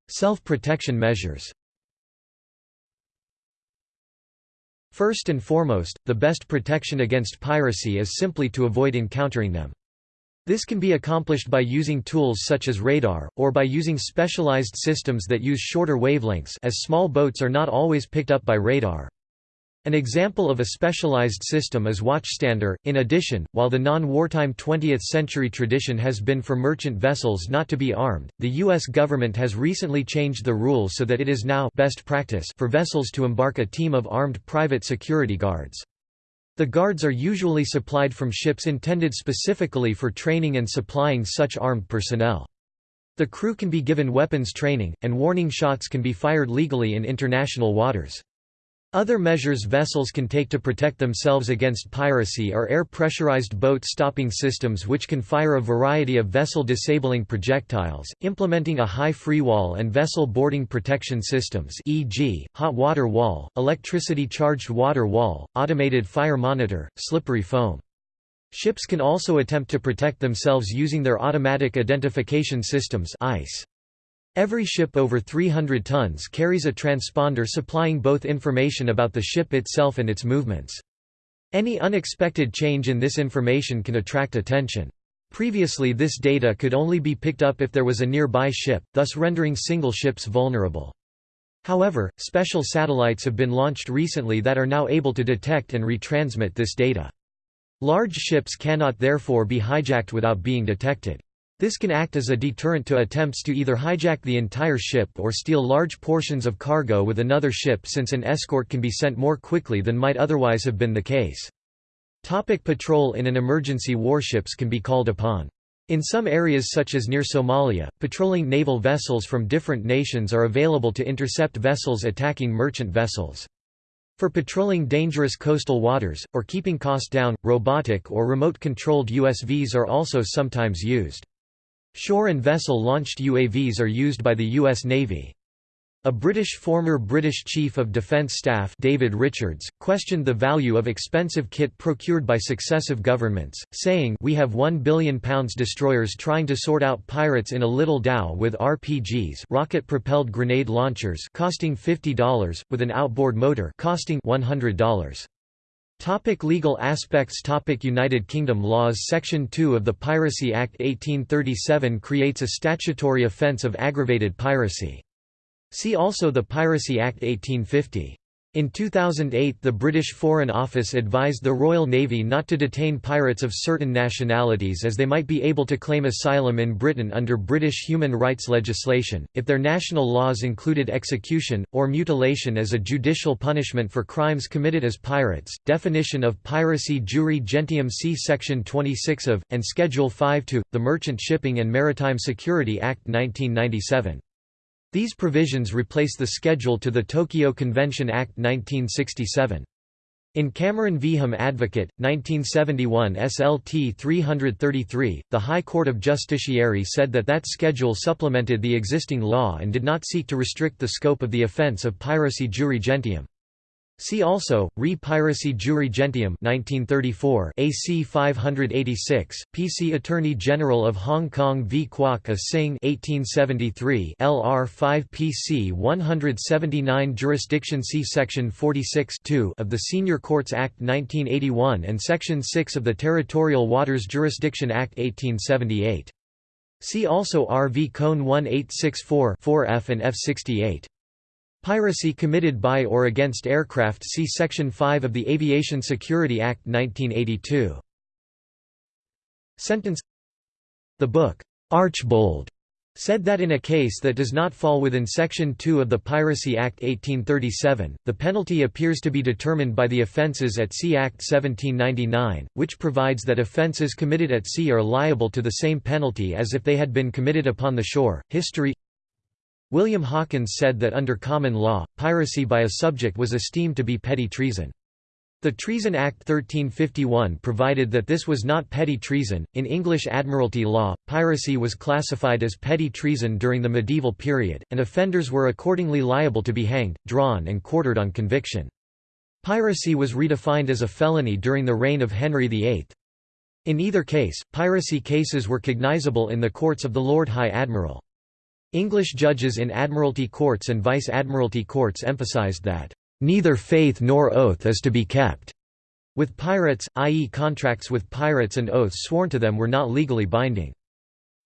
Self-protection measures First and foremost, the best protection against piracy is simply to avoid encountering them. This can be accomplished by using tools such as radar, or by using specialized systems that use shorter wavelengths as small boats are not always picked up by radar. An example of a specialized system is Watchstander. In addition, while the non-wartime 20th century tradition has been for merchant vessels not to be armed, the U.S. government has recently changed the rules so that it is now best practice for vessels to embark a team of armed private security guards. The guards are usually supplied from ships intended specifically for training and supplying such armed personnel. The crew can be given weapons training, and warning shots can be fired legally in international waters. Other measures vessels can take to protect themselves against piracy are air-pressurized boat stopping systems which can fire a variety of vessel-disabling projectiles, implementing a high freewall and vessel boarding protection systems e.g., hot water wall, electricity-charged water wall, automated fire monitor, slippery foam. Ships can also attempt to protect themselves using their automatic identification systems ICE. Every ship over 300 tons carries a transponder supplying both information about the ship itself and its movements. Any unexpected change in this information can attract attention. Previously this data could only be picked up if there was a nearby ship, thus rendering single ships vulnerable. However, special satellites have been launched recently that are now able to detect and retransmit this data. Large ships cannot therefore be hijacked without being detected. This can act as a deterrent to attempts to either hijack the entire ship or steal large portions of cargo with another ship since an escort can be sent more quickly than might otherwise have been the case. Topic patrol In an emergency warships can be called upon. In some areas such as near Somalia, patrolling naval vessels from different nations are available to intercept vessels attacking merchant vessels. For patrolling dangerous coastal waters, or keeping costs down, robotic or remote-controlled USVs are also sometimes used. Shore and vessel-launched UAVs are used by the U.S. Navy. A British former British Chief of Defence Staff David Richards, questioned the value of expensive kit procured by successive governments, saying we have £1 billion destroyers trying to sort out pirates in a little dhow with RPGs rocket-propelled grenade launchers costing $50, with an outboard motor costing $100. Topic legal aspects Topic United Kingdom laws Section 2 of the Piracy Act 1837 creates a statutory offence of aggravated piracy. See also the Piracy Act 1850. In 2008 the British Foreign Office advised the Royal Navy not to detain pirates of certain nationalities as they might be able to claim asylum in Britain under British human rights legislation, if their national laws included execution, or mutilation as a judicial punishment for crimes committed as pirates. Definition of piracy Jure Gentium See Section 26 of, and Schedule 5 to, the Merchant Shipping and Maritime Security Act 1997. These provisions replace the schedule to the Tokyo Convention Act 1967. In Cameron v. Hum Advocate, 1971 SLT 333, the High Court of Justiciary said that that schedule supplemented the existing law and did not seek to restrict the scope of the offence of piracy jure gentium. See also, Re Piracy Jure Gentium 1934 AC 586, PC Attorney General of Hong Kong v Kwok A Sing 1873 LR 5 PC 179 Jurisdiction See Section 46 of the Senior Courts Act 1981 and Section 6 of the Territorial Waters Jurisdiction Act 1878. See also RV Kohn 1864 4F and F68. Piracy committed by or against aircraft see Section 5 of the Aviation Security Act 1982. Sentence The book, Archbold, said that in a case that does not fall within Section 2 of the Piracy Act 1837, the penalty appears to be determined by the Offences at Sea Act 1799, which provides that offences committed at sea are liable to the same penalty as if they had been committed upon the shore. History William Hawkins said that under common law, piracy by a subject was esteemed to be petty treason. The Treason Act 1351 provided that this was not petty treason. In English Admiralty law, piracy was classified as petty treason during the medieval period, and offenders were accordingly liable to be hanged, drawn, and quartered on conviction. Piracy was redefined as a felony during the reign of Henry VIII. In either case, piracy cases were cognizable in the courts of the Lord High Admiral. English judges in Admiralty courts and Vice-Admiralty courts emphasized that Neither faith nor oath is to be kept. With pirates, i.e. contracts with pirates and oaths sworn to them were not legally binding.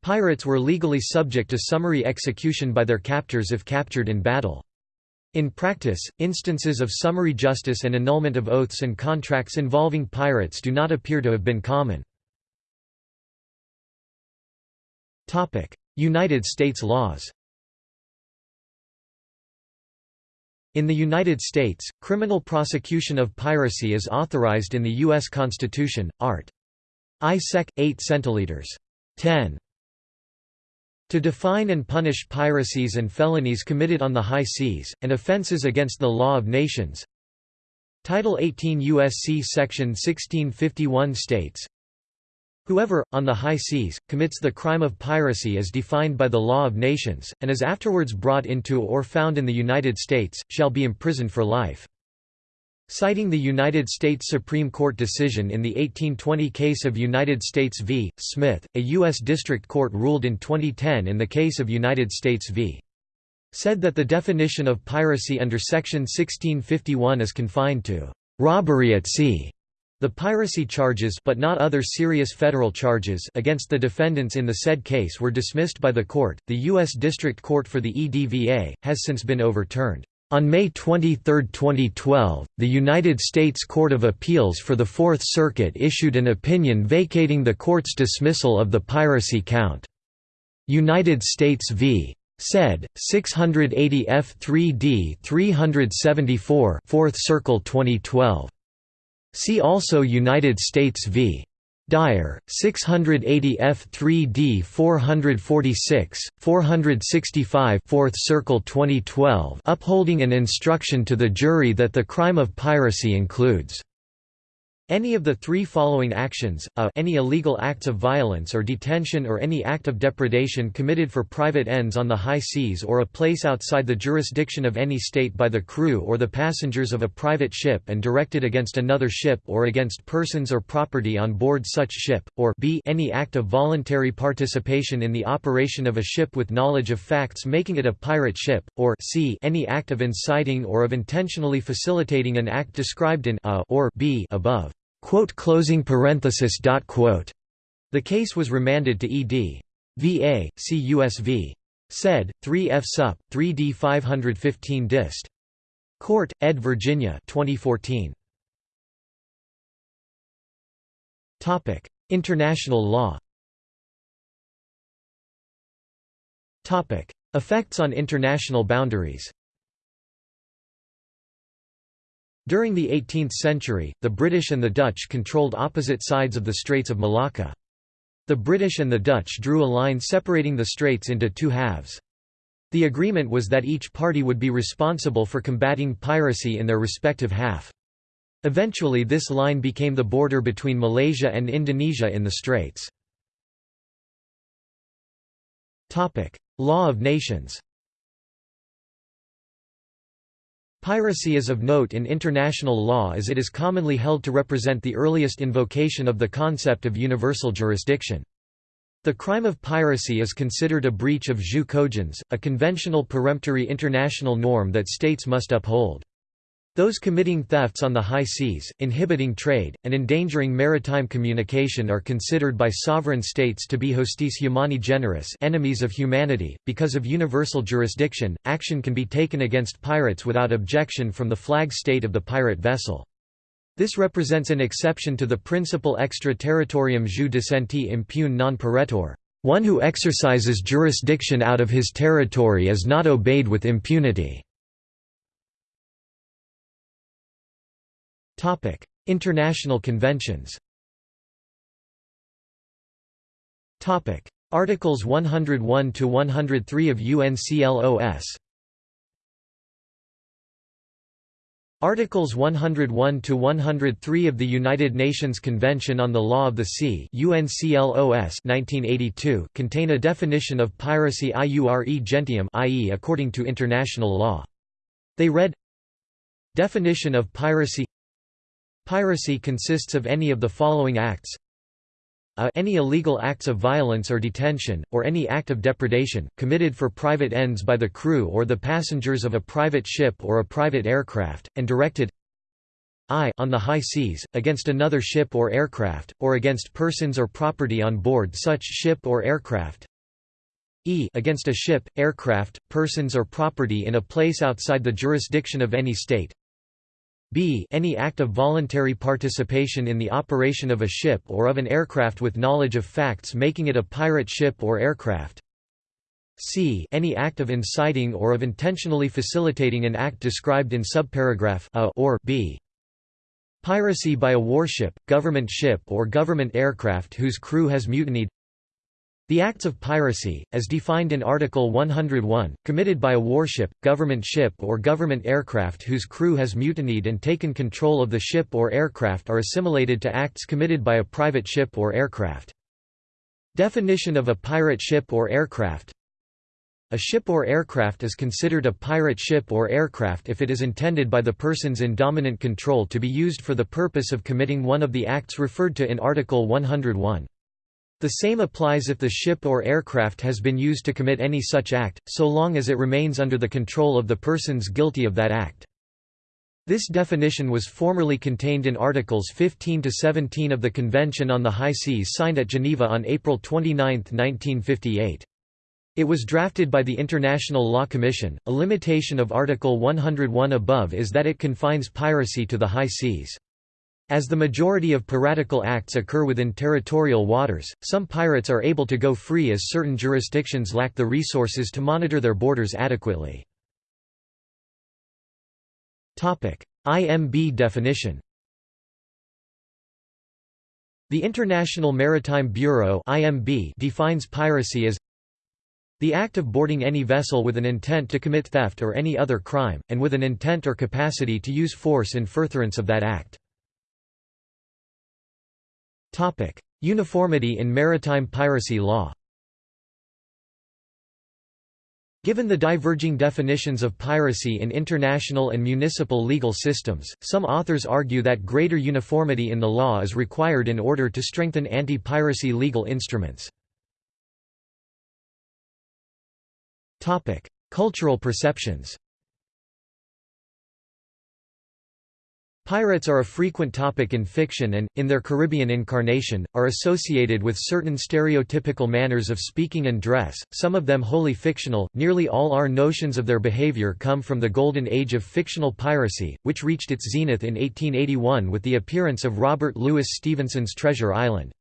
Pirates were legally subject to summary execution by their captors if captured in battle. In practice, instances of summary justice and annulment of oaths and contracts involving pirates do not appear to have been common. United States laws In the United States, criminal prosecution of piracy is authorized in the U.S. Constitution, Art. I Sec. 8 centiliters. 10. To define and punish piracies and felonies committed on the high seas, and offenses against the law of nations Title 18 U.S.C. Section 1651 states, Whoever, on the high seas, commits the crime of piracy as defined by the law of nations, and is afterwards brought into or found in the United States, shall be imprisoned for life. Citing the United States Supreme Court decision in the 1820 case of United States v. Smith, a U.S. District Court ruled in 2010 in the case of United States v. said that the definition of piracy under Section 1651 is confined to robbery at sea the piracy charges but not other serious federal charges against the defendants in the said case were dismissed by the court. The U.S. District Court for the EDVA has since been overturned. On May 23, 2012, the United States Court of Appeals for the Fourth Circuit issued an opinion vacating the court's dismissal of the piracy count. United States v. Said, 680 F3D 374 4th Circle 2012. See also United States v. Dyer, 680 F3D 446, 465 4th Circle 2012 upholding an instruction to the jury that the crime of piracy includes any of the three following actions, a any illegal acts of violence or detention or any act of depredation committed for private ends on the high seas or a place outside the jurisdiction of any state by the crew or the passengers of a private ship and directed against another ship or against persons or property on board such ship, or b any act of voluntary participation in the operation of a ship with knowledge of facts making it a pirate ship, or c any act of inciting or of intentionally facilitating an act described in a or b above. Quote closing parenthesis dot quote. The case was remanded to ED. VA, see USV. Said, 3 F Sup, 3D 515 dist. Court, ed. Virginia 2014. Topic: International law. Topic: Effects on international boundaries. During the 18th century, the British and the Dutch controlled opposite sides of the Straits of Malacca. The British and the Dutch drew a line separating the straits into two halves. The agreement was that each party would be responsible for combating piracy in their respective half. Eventually this line became the border between Malaysia and Indonesia in the straits. Law of nations Piracy is of note in international law as it is commonly held to represent the earliest invocation of the concept of universal jurisdiction. The crime of piracy is considered a breach of jus cogens, a conventional peremptory international norm that states must uphold. Those committing thefts on the high seas, inhibiting trade, and endangering maritime communication are considered by sovereign states to be hostis humani generis enemies of humanity. Because of universal jurisdiction, action can be taken against pirates without objection from the flag state of the pirate vessel. This represents an exception to the principle extraterritorium jus dicenti impune non paretur. One who exercises jurisdiction out of his territory is not obeyed with impunity. International conventions Topic: Articles 101 to 103 of UNCLOS Articles 101 to 103 of the United Nations Convention on the Law of the Sea (UNCLOS) 1982 contain a definition of piracy iure gentium, i.e., according to international law. They read: Definition of piracy Piracy consists of any of the following acts. A any illegal acts of violence or detention, or any act of depredation, committed for private ends by the crew or the passengers of a private ship or a private aircraft, and directed I on the high seas, against another ship or aircraft, or against persons or property on board such ship or aircraft. E against a ship, aircraft, persons or property in a place outside the jurisdiction of any state b any act of voluntary participation in the operation of a ship or of an aircraft with knowledge of facts making it a pirate ship or aircraft. C any act of inciting or of intentionally facilitating an act described in subparagraph a or b. Piracy by a warship, government ship or government aircraft whose crew has mutinied the acts of piracy, as defined in Article 101, committed by a warship, government ship or government aircraft whose crew has mutinied and taken control of the ship or aircraft are assimilated to acts committed by a private ship or aircraft. Definition of a pirate ship or aircraft A ship or aircraft is considered a pirate ship or aircraft if it is intended by the persons in dominant control to be used for the purpose of committing one of the acts referred to in Article 101. The same applies if the ship or aircraft has been used to commit any such act, so long as it remains under the control of the persons guilty of that act. This definition was formerly contained in Articles 15 to 17 of the Convention on the High Seas signed at Geneva on April 29, 1958. It was drafted by the International Law Commission. A limitation of Article 101 above is that it confines piracy to the high seas. As the majority of piratical acts occur within territorial waters, some pirates are able to go free as certain jurisdictions lack the resources to monitor their borders adequately. IMB definition The International Maritime Bureau defines piracy as the act of boarding any vessel with an intent to commit theft or any other crime, and with an intent or capacity to use force in furtherance of that act. Topic: Uniformity in maritime piracy law. Given the diverging definitions of piracy in international and municipal legal systems, some authors argue that greater uniformity in the law is required in order to strengthen anti-piracy legal instruments. Cultural perceptions Pirates are a frequent topic in fiction and, in their Caribbean incarnation, are associated with certain stereotypical manners of speaking and dress, some of them wholly fictional. Nearly all our notions of their behavior come from the golden age of fictional piracy, which reached its zenith in 1881 with the appearance of Robert Louis Stevenson's Treasure Island.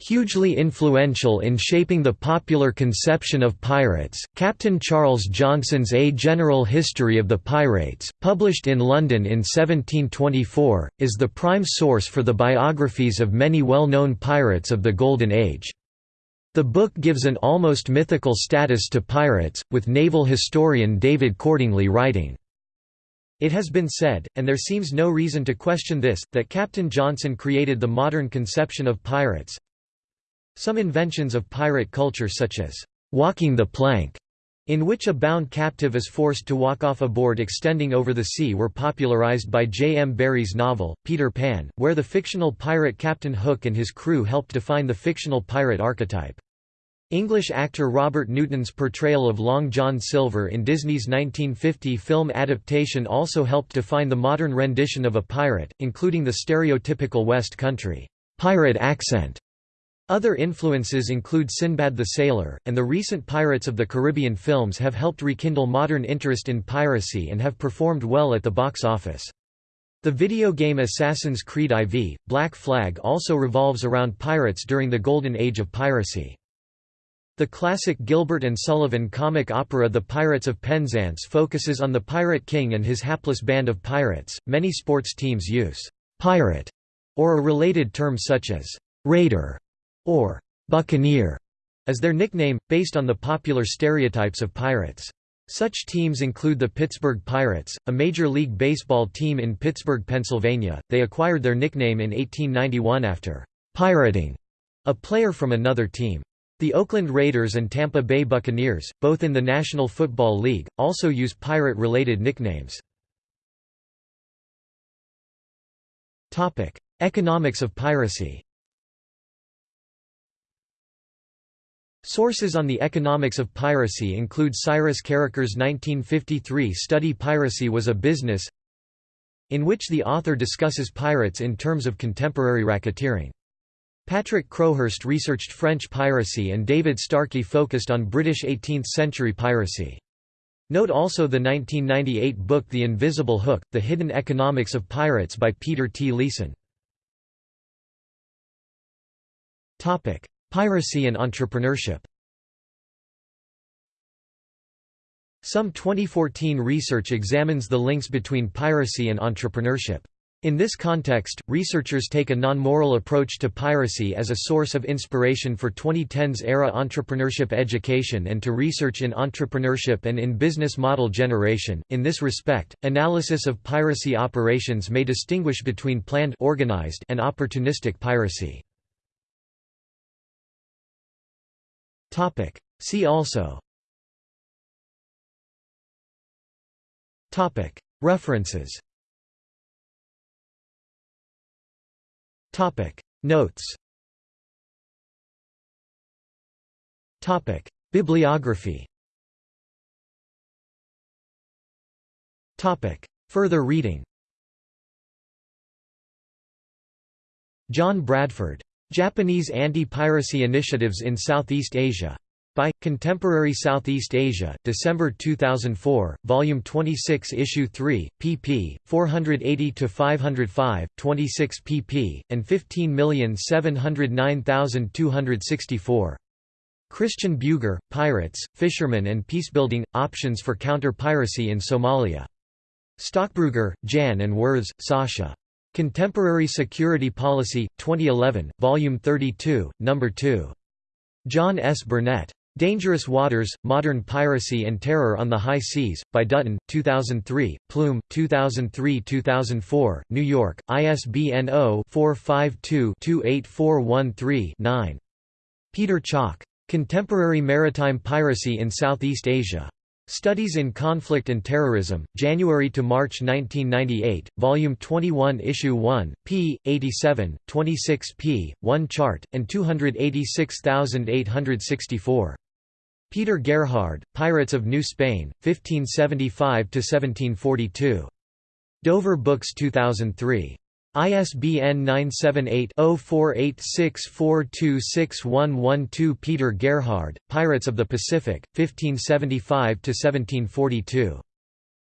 Hugely influential in shaping the popular conception of pirates, Captain Charles Johnson's A General History of the Pirates, published in London in 1724, is the prime source for the biographies of many well-known pirates of the Golden Age. The book gives an almost mythical status to pirates, with naval historian David Cordingly writing, it has been said, and there seems no reason to question this, that Captain Johnson created the modern conception of pirates, some inventions of pirate culture such as walking the plank, in which a bound captive is forced to walk off a board extending over the sea were popularized by J. M. Barrie's novel, Peter Pan, where the fictional pirate Captain Hook and his crew helped define the fictional pirate archetype. English actor Robert Newton's portrayal of Long John Silver in Disney's 1950 film adaptation also helped define the modern rendition of a pirate, including the stereotypical West Country pirate accent other influences include Sinbad the Sailor, and the recent Pirates of the Caribbean films have helped rekindle modern interest in piracy and have performed well at the box office. The video game Assassin's Creed IV, Black Flag also revolves around pirates during the golden age of piracy. The classic Gilbert and Sullivan comic opera The Pirates of Penzance focuses on the Pirate King and his hapless band of pirates. Many sports teams use pirate or a related term such as raider or Buccaneer as their nickname, based on the popular stereotypes of pirates. Such teams include the Pittsburgh Pirates, a Major League Baseball team in Pittsburgh, Pennsylvania. They acquired their nickname in 1891 after pirating a player from another team. The Oakland Raiders and Tampa Bay Buccaneers, both in the National Football League, also use pirate-related nicknames. Economics of piracy Sources on the economics of piracy include Cyrus Karraker's 1953 study Piracy was a Business in which the author discusses pirates in terms of contemporary racketeering. Patrick Crowhurst researched French piracy and David Starkey focused on British 18th-century piracy. Note also the 1998 book The Invisible Hook, The Hidden Economics of Pirates by Peter T. Leeson. Piracy and entrepreneurship Some 2014 research examines the links between piracy and entrepreneurship. In this context, researchers take a non-moral approach to piracy as a source of inspiration for 2010s era entrepreneurship education and to research in entrepreneurship and in business model generation. In this respect, analysis of piracy operations may distinguish between planned organized and opportunistic piracy. Topic: See also. Topic: References. Topic. Notes. Topic. Bibliography. Topic. Further reading. John Bradford. Japanese Anti-Piracy Initiatives in Southeast Asia. By Contemporary Southeast Asia, December 2004, Volume 26, Issue 3, pp. 480 to 505, 26 pp. and 15709264. Christian Bueger, Pirates, Fishermen and Peacebuilding Options for Counter-Piracy in Somalia. Stockbruegger, Jan and Wirths, Sascha. Contemporary Security Policy, 2011, Volume 32, No. 2. John S. Burnett. Dangerous Waters, Modern Piracy and Terror on the High Seas, by Dutton, 2003, Plume, 2003–2004, New York, ISBN 0-452-28413-9. Peter Chalk. Contemporary Maritime Piracy in Southeast Asia. Studies in Conflict and Terrorism, January to March 1998, Volume 21 Issue 1, p. 87, 26 p. 1 chart, and 286864. Peter Gerhard, Pirates of New Spain, 1575–1742. Dover Books 2003. ISBN 978-0486426112 Peter Gerhard, Pirates of the Pacific, 1575–1742.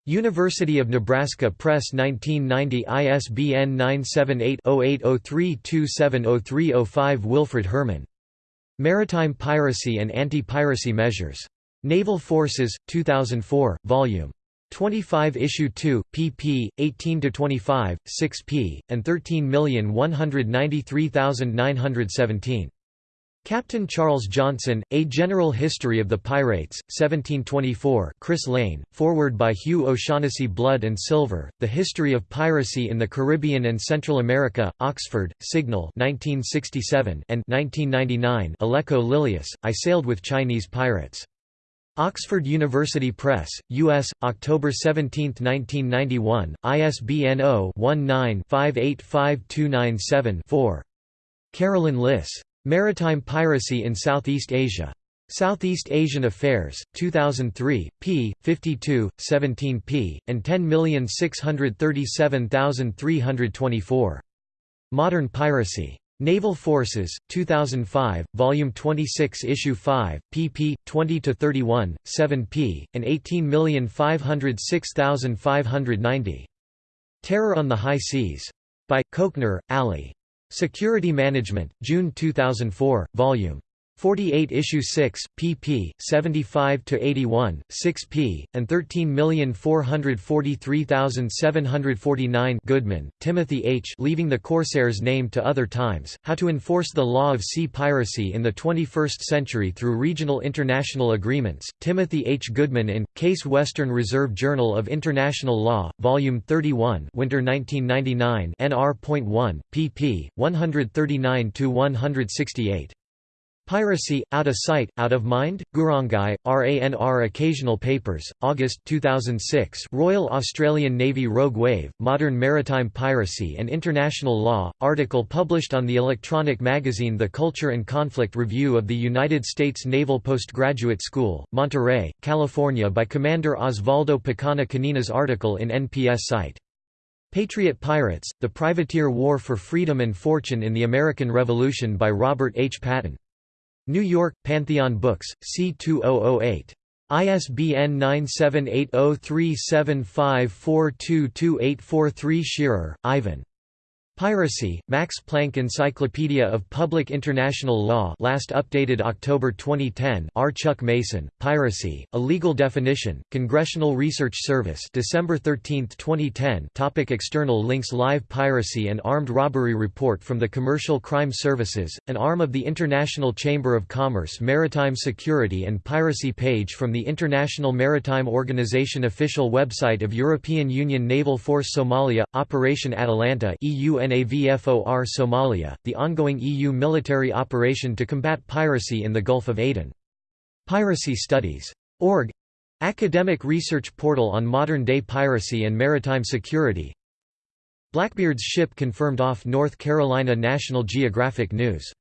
University of Nebraska Press 1990 ISBN 978-0803270305 Wilfred Herman. Maritime Piracy and Anti-Piracy Measures. Naval Forces, 2004, Vol. 25 Issue 2, pp. 18–25, 6p, and 13193917. Captain Charles Johnson, A General History of the Pirates, 1724 Chris Lane, forward by Hugh O'Shaughnessy Blood and Silver, The History of Piracy in the Caribbean and Central America, Oxford, Signal 1967 and 1999 Aleko Lilius, I Sailed with Chinese Pirates. Oxford University Press, U.S., October 17, 1991, ISBN 0-19-585297-4. Carolyn Liss. Maritime Piracy in Southeast Asia. Southeast Asian Affairs, 2003, p. 52, 17 p. and 10637324. Modern Piracy. Naval Forces, 2005, Volume 26 Issue 5, pp. 20–31, 7 p. and 18506590. Terror on the High Seas. By, Koknar, Ali. Security Management, June 2004, Volume 48 issue 6, pp. 75 to 81, 6p, and 13443749. Goodman, Timothy H. Leaving the Corsairs' Name to Other Times: How to Enforce the Law of Sea Piracy in the 21st Century Through Regional International Agreements. Timothy H. Goodman in Case Western Reserve Journal of International Law, Volume 31, Winter 1999, nr.1, pp. 139 to 168. Piracy, Out of Sight, Out of Mind? Gurangai, RANR Occasional Papers, August 2006 Royal Australian Navy Rogue Wave, Modern Maritime Piracy and International Law, article published on the electronic magazine The Culture and Conflict Review of the United States Naval Postgraduate School, Monterey, California by Commander Osvaldo Picana Canina's article in NPS site. Patriot Pirates, The Privateer War for Freedom and Fortune in the American Revolution by Robert H. Patton. New York, Pantheon Books, C2008. ISBN 9780375422843 Shearer, Ivan. Piracy, Max Planck Encyclopedia of Public International Law last updated October 2010 R. Chuck Mason, Piracy, A Legal Definition, Congressional Research Service December 13, 2010 topic External links Live Piracy and Armed Robbery Report from the Commercial Crime Services, an arm of the International Chamber of Commerce Maritime Security and Piracy page from the International Maritime Organization official website of European Union Naval Force Somalia, Operation Atalanta EU UNAVFOR Somalia, the ongoing EU military operation to combat piracy in the Gulf of Aden. Piracy Studies. Org Academic research portal on modern-day piracy and maritime security Blackbeard's ship confirmed off North Carolina National Geographic News